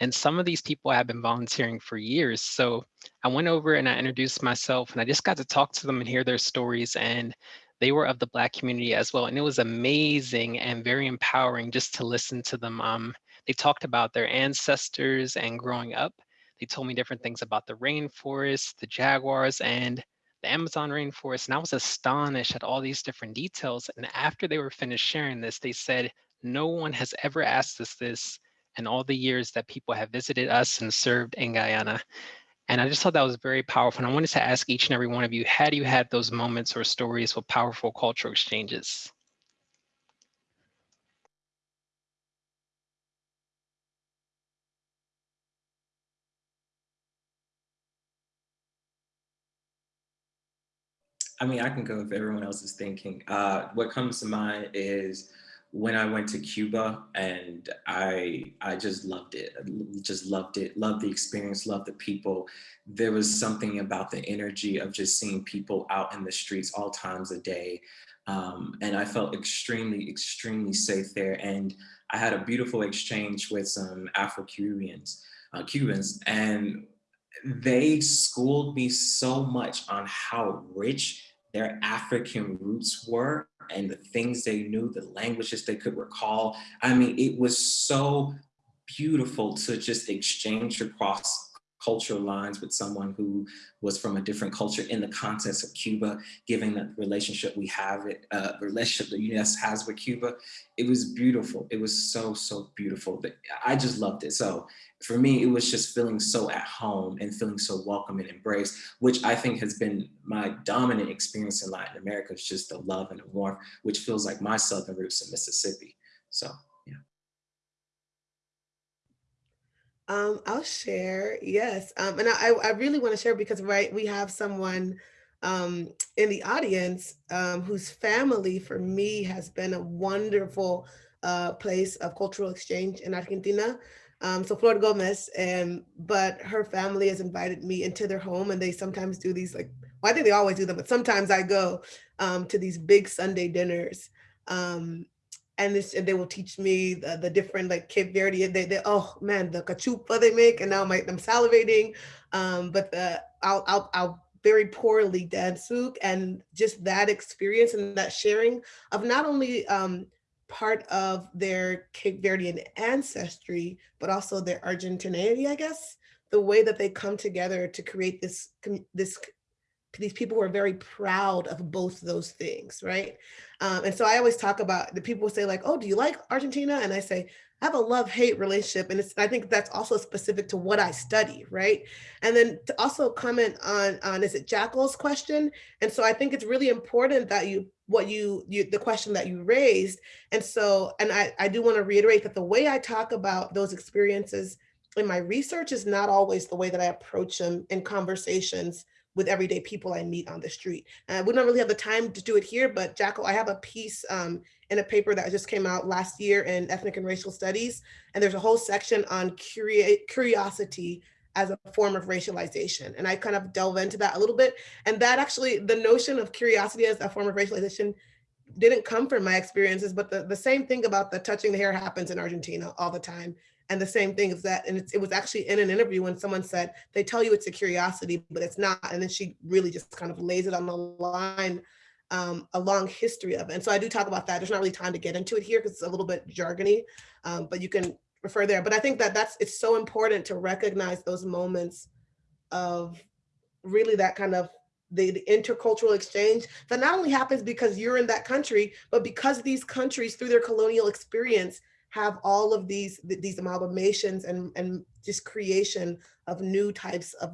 And some of these people have been volunteering for years. So I went over and I introduced myself and I just got to talk to them and hear their stories. And they were of the Black community as well. And it was amazing and very empowering just to listen to them. Um, they talked about their ancestors and growing up. They told me different things about the rainforest, the jaguars, and the Amazon rainforest, and I was astonished at all these different details. And after they were finished sharing this, they said, no one has ever asked us this in all the years that people have visited us and served in Guyana. And I just thought that was very powerful. And I wanted to ask each and every one of you, had you had those moments or stories with powerful cultural exchanges? I mean, I can go if everyone else is thinking. Uh, what comes to mind is when I went to Cuba and I I just loved it. Just loved it. Loved the experience. Loved the people. There was something about the energy of just seeing people out in the streets all times a day. Um, and I felt extremely, extremely safe there. And I had a beautiful exchange with some Afro-Cubans, uh, Cubans, and they schooled me so much on how rich their African roots were and the things they knew, the languages they could recall. I mean, it was so beautiful to just exchange across cultural lines with someone who was from a different culture in the context of Cuba, given the relationship we have, it, uh, relationship the US has with Cuba. It was beautiful. It was so, so beautiful. I just loved it. So for me, it was just feeling so at home and feeling so welcome and embraced, which I think has been my dominant experience in Latin America, is just the love and the warmth, which feels like my Southern roots in Mississippi. So, yeah. Um, I'll share, yes. Um, and I, I really want to share because, right, we have someone um, in the audience um, whose family, for me, has been a wonderful uh, place of cultural exchange in Argentina. Um, so Flor Gomez, and but her family has invited me into their home and they sometimes do these like, well, I think they always do them, but sometimes I go um, to these big Sunday dinners. Um, and this and they will teach me the, the different like Cape Verde. They, they oh man, the cachupa they make, and now my, I'm salivating. Um, but the I'll I'll I'll very poorly dance zouk and just that experience and that sharing of not only um, part of their Cape Verdean ancestry, but also their Argentinianity, I guess, the way that they come together to create this, this these people who are very proud of both those things, right? Um, and so I always talk about the people say like, oh, do you like Argentina? And I say, I have a love-hate relationship. And it's, I think that's also specific to what I study, right? And then to also comment on, on is it Jackal's question? And so I think it's really important that you, what you, you the question that you raised. And so, and I, I do wanna reiterate that the way I talk about those experiences in my research is not always the way that I approach them in conversations with everyday people I meet on the street. Uh, we don't really have the time to do it here, but Jackal, I have a piece um, in a paper that just came out last year in ethnic and racial studies. And there's a whole section on curiosity as a form of racialization. And I kind of delve into that a little bit. And that actually, the notion of curiosity as a form of racialization didn't come from my experiences, but the, the same thing about the touching the hair happens in Argentina all the time. And the same thing is that, and it was actually in an interview when someone said, they tell you it's a curiosity, but it's not. And then she really just kind of lays it on the line, um, a long history of it. And so I do talk about that. There's not really time to get into it here because it's a little bit jargony, um, but you can refer there. But I think that that's, it's so important to recognize those moments of really that kind of the, the, intercultural exchange that not only happens because you're in that country, but because these countries through their colonial experience have all of these these amalgamations and and just creation of new types of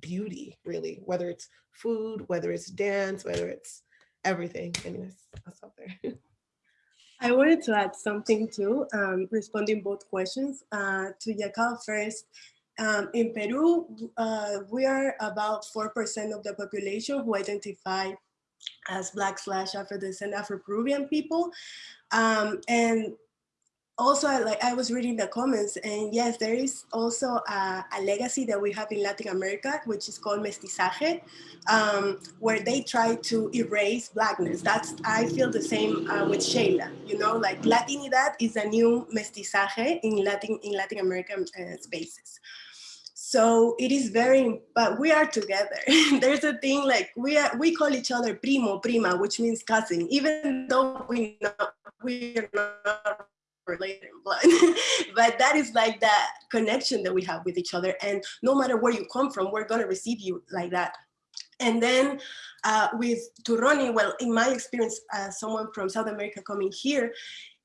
beauty really whether it's food whether it's dance whether it's everything. Anyways i'll stop there. I wanted to add something too um, responding both questions uh, to Yakal first. Um, in Peru, uh, we are about 4% of the population who identify as Black slash Afro-descent Afro-Peruvian people. Um, and also like I was reading the comments and yes, there is also a, a, legacy that we have in Latin America, which is called mestizaje, um, where they try to erase blackness. That's, I feel the same uh, with Sheila, you know, like Latinidad is a new mestizaje in Latin, in Latin American uh, spaces. So it is very, but we are together. There's a thing like we are, we call each other primo, prima, which means cousin, even though we not, we are not related but that is like that connection that we have with each other and no matter where you come from we're going to receive you like that. And then uh, with Turoni, well, in my experience, as someone from South America coming here,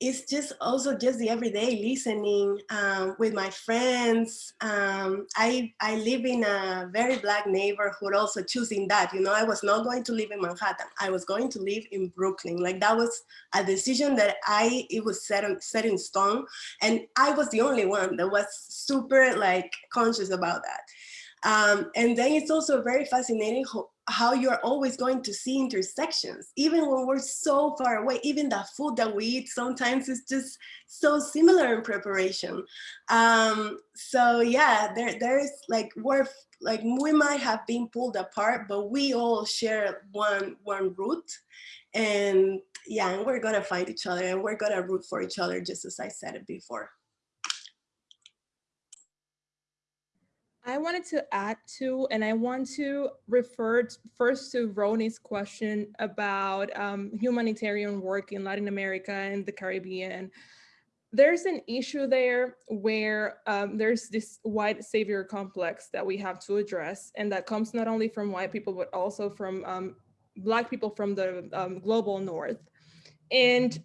it's just also just the everyday listening um, with my friends. Um, I, I live in a very black neighborhood also choosing that, you know, I was not going to live in Manhattan. I was going to live in Brooklyn. Like that was a decision that I, it was set, set in stone. And I was the only one that was super like conscious about that. Um, and then it's also very fascinating how, you're always going to see intersections, even when we're so far away, even the food that we eat sometimes is just so similar in preparation. Um, so yeah, there, there is like, we're like, we might have been pulled apart, but we all share one, one root. And yeah, and we're gonna find each other and we're gonna root for each other, just as I said it before. I wanted to add to, and I want to refer first to Roni's question about um, humanitarian work in Latin America and the Caribbean. There's an issue there where um, there's this white savior complex that we have to address, and that comes not only from white people, but also from um, Black people from the um, global North. And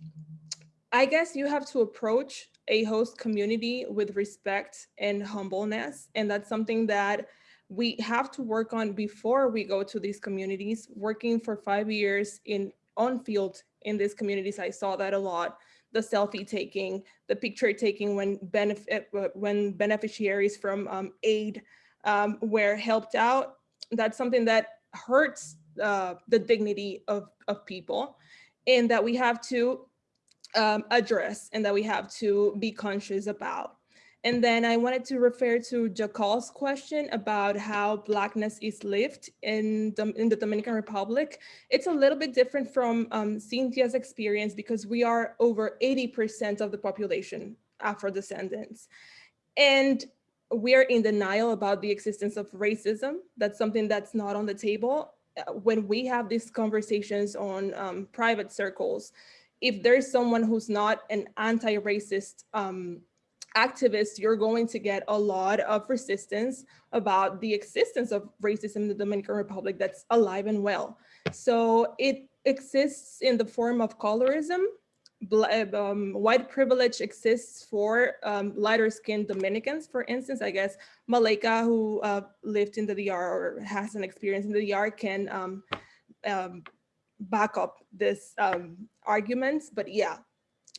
I guess you have to approach a host community with respect and humbleness. And that's something that we have to work on before we go to these communities. Working for five years in on field in these communities, I saw that a lot. The selfie taking, the picture taking when benefit when beneficiaries from um, aid um, were helped out. That's something that hurts uh, the dignity of, of people and that we have to um, address and that we have to be conscious about. And then I wanted to refer to Jakal's question about how Blackness is lived in, the, in the Dominican Republic. It's a little bit different from um, Cynthia's experience because we are over 80% of the population Afro-descendants. And we are in denial about the existence of racism. That's something that's not on the table. Uh, when we have these conversations on um, private circles, if there's someone who's not an anti-racist um, you're going to get a lot of resistance about the existence of racism in the Dominican Republic that's alive and well. So it exists in the form of colorism. Um, white privilege exists for um, lighter skinned Dominicans, for instance, I guess Malaika, who uh, lived in the DR or has an experience in the DR can um, um, back up this um, arguments, but yeah,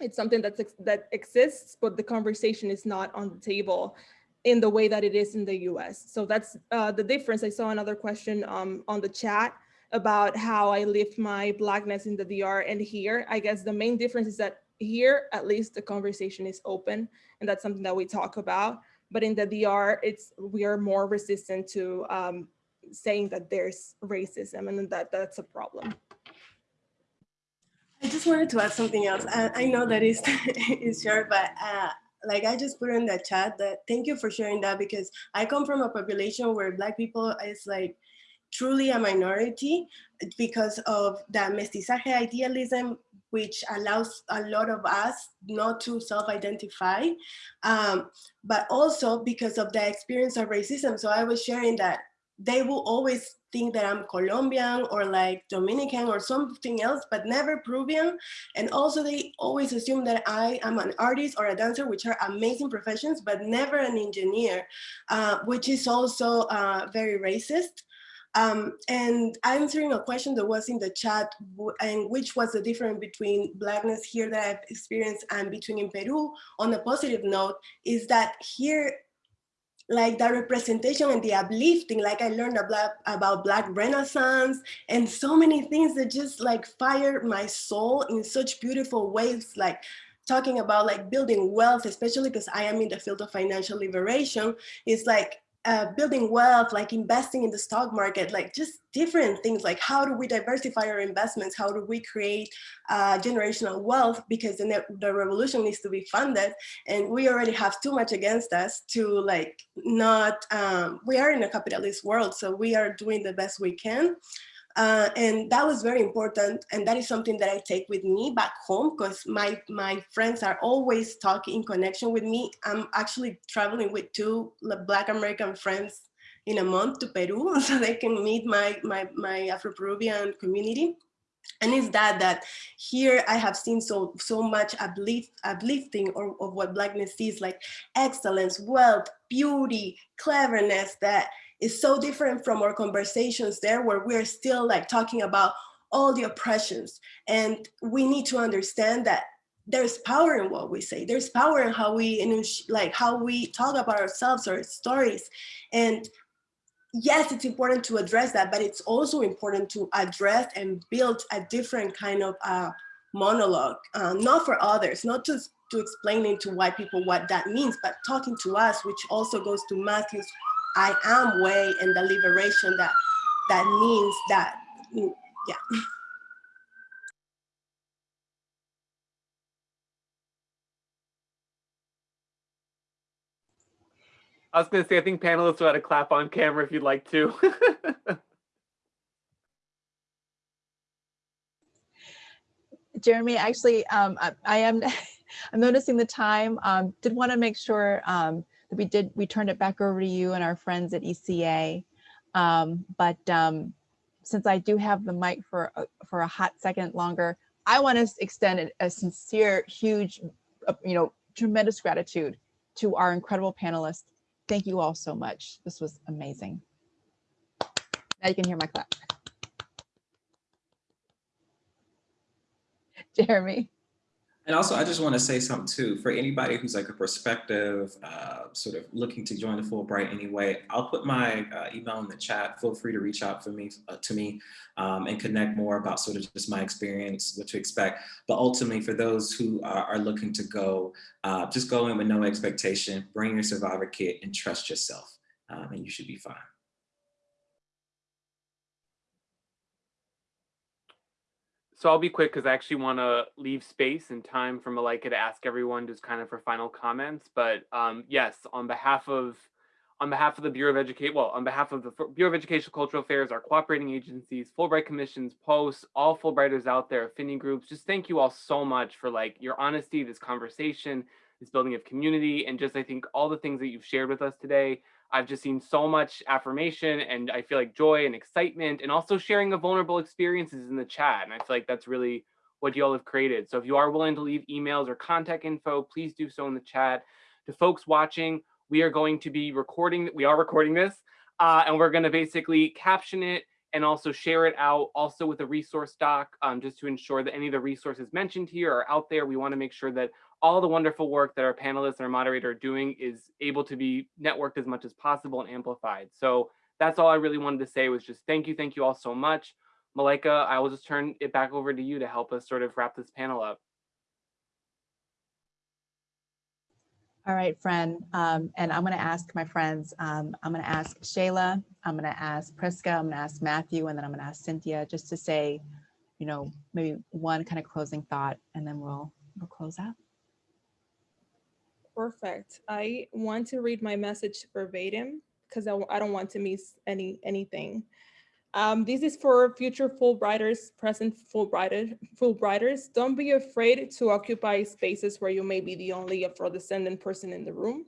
it's something that's that exists, but the conversation is not on the table in the way that it is in the US. So that's uh, the difference. I saw another question um, on the chat about how I lived my blackness in the DR and here. I guess the main difference is that here, at least the conversation is open and that's something that we talk about. But in the DR, it's we are more resistant to um, saying that there's racism and that that's a problem. I just wanted to add something else. I, I know that is is short, but uh, like I just put in the chat that thank you for sharing that because I come from a population where Black people is like truly a minority because of that mestizaje idealism which allows a lot of us not to self-identify, um, but also because of the experience of racism. So I was sharing that they will always think that I'm Colombian or like Dominican or something else, but never Peruvian. And also they always assume that I am an artist or a dancer, which are amazing professions, but never an engineer, uh, which is also uh, very racist. Um, and answering a question that was in the chat, and which was the difference between blackness here that I've experienced and between in Peru, on a positive note, is that here like the representation and the uplifting, like I learned about, about Black Renaissance and so many things that just like fired my soul in such beautiful ways, like talking about like building wealth, especially because I am in the field of financial liberation, is like uh, building wealth, like investing in the stock market, like just different things like how do we diversify our investments? How do we create uh, generational wealth? Because the, the revolution needs to be funded and we already have too much against us to like not, um, we are in a capitalist world, so we are doing the best we can. Uh, and that was very important. And that is something that I take with me back home because my, my friends are always talking in connection with me. I'm actually traveling with two Black American friends in a month to Peru so they can meet my, my, my Afro-Peruvian community. And it's that, that here I have seen so, so much uplift, uplifting or, of what Blackness is like excellence, wealth, beauty, cleverness that is so different from our conversations there where we're still like talking about all the oppressions. And we need to understand that there's power in what we say. There's power in how we, like how we talk about ourselves or stories. And yes, it's important to address that, but it's also important to address and build a different kind of uh, monologue, uh, not for others, not just to explaining to white people what that means, but talking to us, which also goes to Matthew's I am way and the liberation that that means that, yeah. I was going to say, I think panelists ought to clap on camera if you'd like to. Jeremy, actually, um, I, I, am I'm noticing the time. Um, did want to make sure um, we did, we turned it back over to you and our friends at ECA. Um, but um, since I do have the mic for, for a hot second longer, I want to extend a sincere, huge, uh, you know, tremendous gratitude to our incredible panelists. Thank you all so much. This was amazing. Now you can hear my clap. Jeremy. And also, I just want to say something too, for anybody who's like a prospective, uh, sort of looking to join the Fulbright anyway, I'll put my uh, email in the chat. Feel free to reach out for me uh, to me um, and connect more about sort of just my experience, what to expect. But ultimately, for those who are, are looking to go, uh, just go in with no expectation, bring your survivor kit and trust yourself, um, and you should be fine. So I'll be quick because I actually want to leave space and time for Malaika to ask everyone just kind of for final comments. But um, yes, on behalf of on behalf of the Bureau of Education, well, on behalf of the Bureau of Educational Cultural Affairs, our cooperating agencies, Fulbright commissions, posts, all Fulbrighters out there, affinity groups, just thank you all so much for like your honesty, this conversation, this building of community, and just I think all the things that you've shared with us today. I've just seen so much affirmation and I feel like joy and excitement and also sharing of vulnerable experiences in the chat. And I feel like that's really what you all have created. So if you are willing to leave emails or contact info, please do so in the chat. To folks watching, we are going to be recording, we are recording this, uh, and we're gonna basically caption it and also share it out also with a resource doc um, just to ensure that any of the resources mentioned here are out there. We wanna make sure that all the wonderful work that our panelists and our moderator are doing is able to be networked as much as possible and amplified. So that's all I really wanted to say was just thank you, thank you all so much. Malaika, I will just turn it back over to you to help us sort of wrap this panel up. All right, friend. Um, and I'm going to ask my friends, um, I'm going to ask Shayla, I'm going to ask Prisca, I'm going to ask Matthew, and then I'm going to ask Cynthia just to say, you know, maybe one kind of closing thought, and then we'll, we'll close out. Perfect. I want to read my message verbatim because I, I don't want to miss any anything. Um, this is for future Fulbrighters, present Fulbrighters, Fulbrighters. Don't be afraid to occupy spaces where you may be the only Afro-descendant person in the room.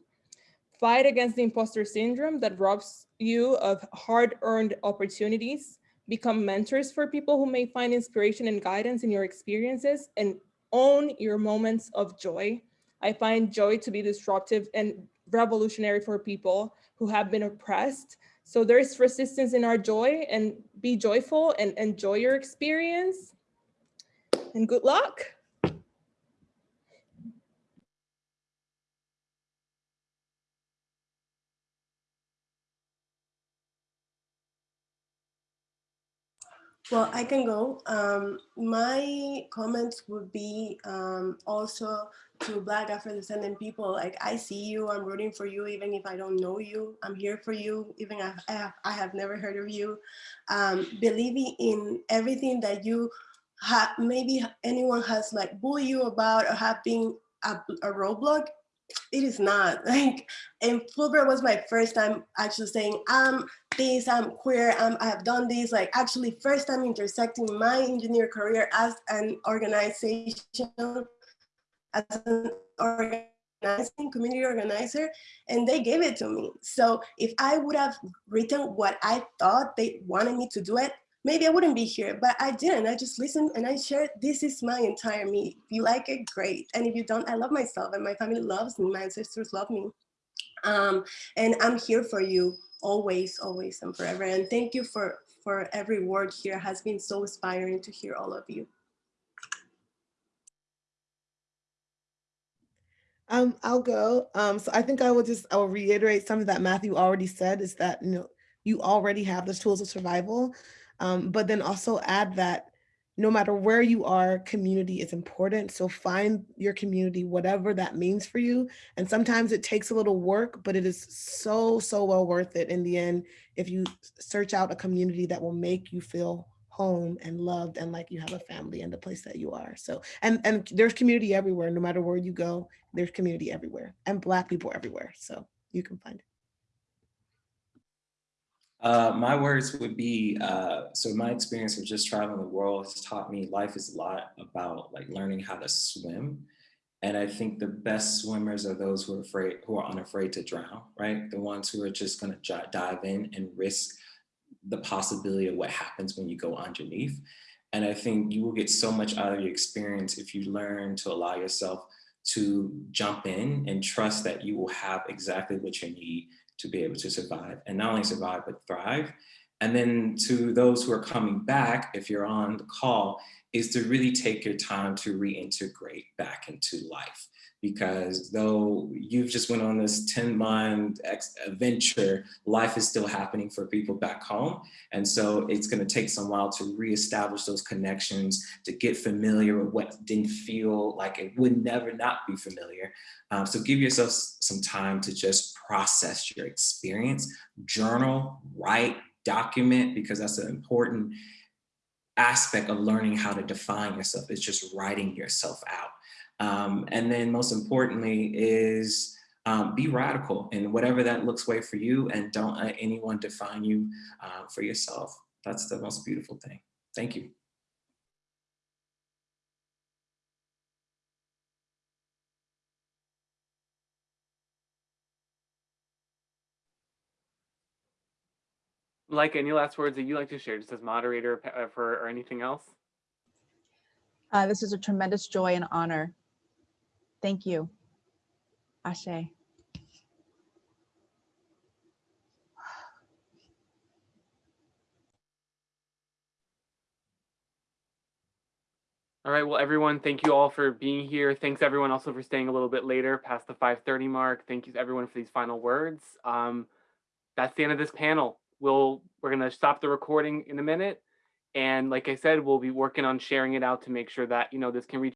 Fight against the imposter syndrome that robs you of hard-earned opportunities. Become mentors for people who may find inspiration and guidance in your experiences and own your moments of joy. I find joy to be disruptive and revolutionary for people who have been oppressed. So there's resistance in our joy and be joyful and enjoy your experience. And good luck. Well, I can go. Um, my comments would be um, also to Black Afro-descendant people, like I see you, I'm rooting for you, even if I don't know you, I'm here for you, even if I have, I have never heard of you. Um, believing in everything that you have, maybe anyone has like bullied you about or have been a, a roadblock, it is not like and Fulbright was my first time actually saying I'm this I'm queer I'm, I have done this like actually first time intersecting my engineer career as an organization as an organizing community organizer and they gave it to me so if I would have written what I thought they wanted me to do it maybe I wouldn't be here, but I didn't. I just listened and I shared, this is my entire me. If you like it, great. And if you don't, I love myself and my family loves me. My ancestors love me. Um, and I'm here for you always, always and forever. And thank you for, for every word here. Has been so inspiring to hear all of you. Um, I'll go. Um, so I think I will just, I will reiterate something that Matthew already said is that, you know, you already have the tools of survival. Um, but then also add that no matter where you are, community is important. So find your community, whatever that means for you. And sometimes it takes a little work, but it is so, so well worth it in the end if you search out a community that will make you feel home and loved and like you have a family in the place that you are. So, and, and there's community everywhere, no matter where you go, there's community everywhere and Black people everywhere. So you can find it. Uh, my words would be, uh, so my experience of just traveling the world has taught me life is a lot about like learning how to swim. And I think the best swimmers are those who are afraid, who are unafraid to drown, right? The ones who are just gonna dive in and risk the possibility of what happens when you go underneath. And I think you will get so much out of your experience if you learn to allow yourself to jump in and trust that you will have exactly what you need to be able to survive and not only survive, but thrive. And then to those who are coming back, if you're on the call, is to really take your time to reintegrate back into life. Because though you've just went on this 10 month adventure, life is still happening for people back home. And so it's gonna take some while to reestablish those connections, to get familiar with what didn't feel like it would never not be familiar. Um, so give yourself some time to just process your experience, journal, write, document, because that's an important aspect of learning how to define yourself is just writing yourself out. Um, and then most importantly is um, be radical in whatever that looks way for you and don't let anyone define you uh, for yourself. That's the most beautiful thing. Thank you. Like any last words that you like to share, just as moderator uh, for or anything else? Uh, this is a tremendous joy and honor. Thank you. Ashe. All right, well, everyone, thank you all for being here. Thanks everyone also for staying a little bit later past the 5.30 mark. Thank you everyone for these final words. Um, that's the end of this panel. We'll, we're gonna stop the recording in a minute. And like I said, we'll be working on sharing it out to make sure that, you know, this can reach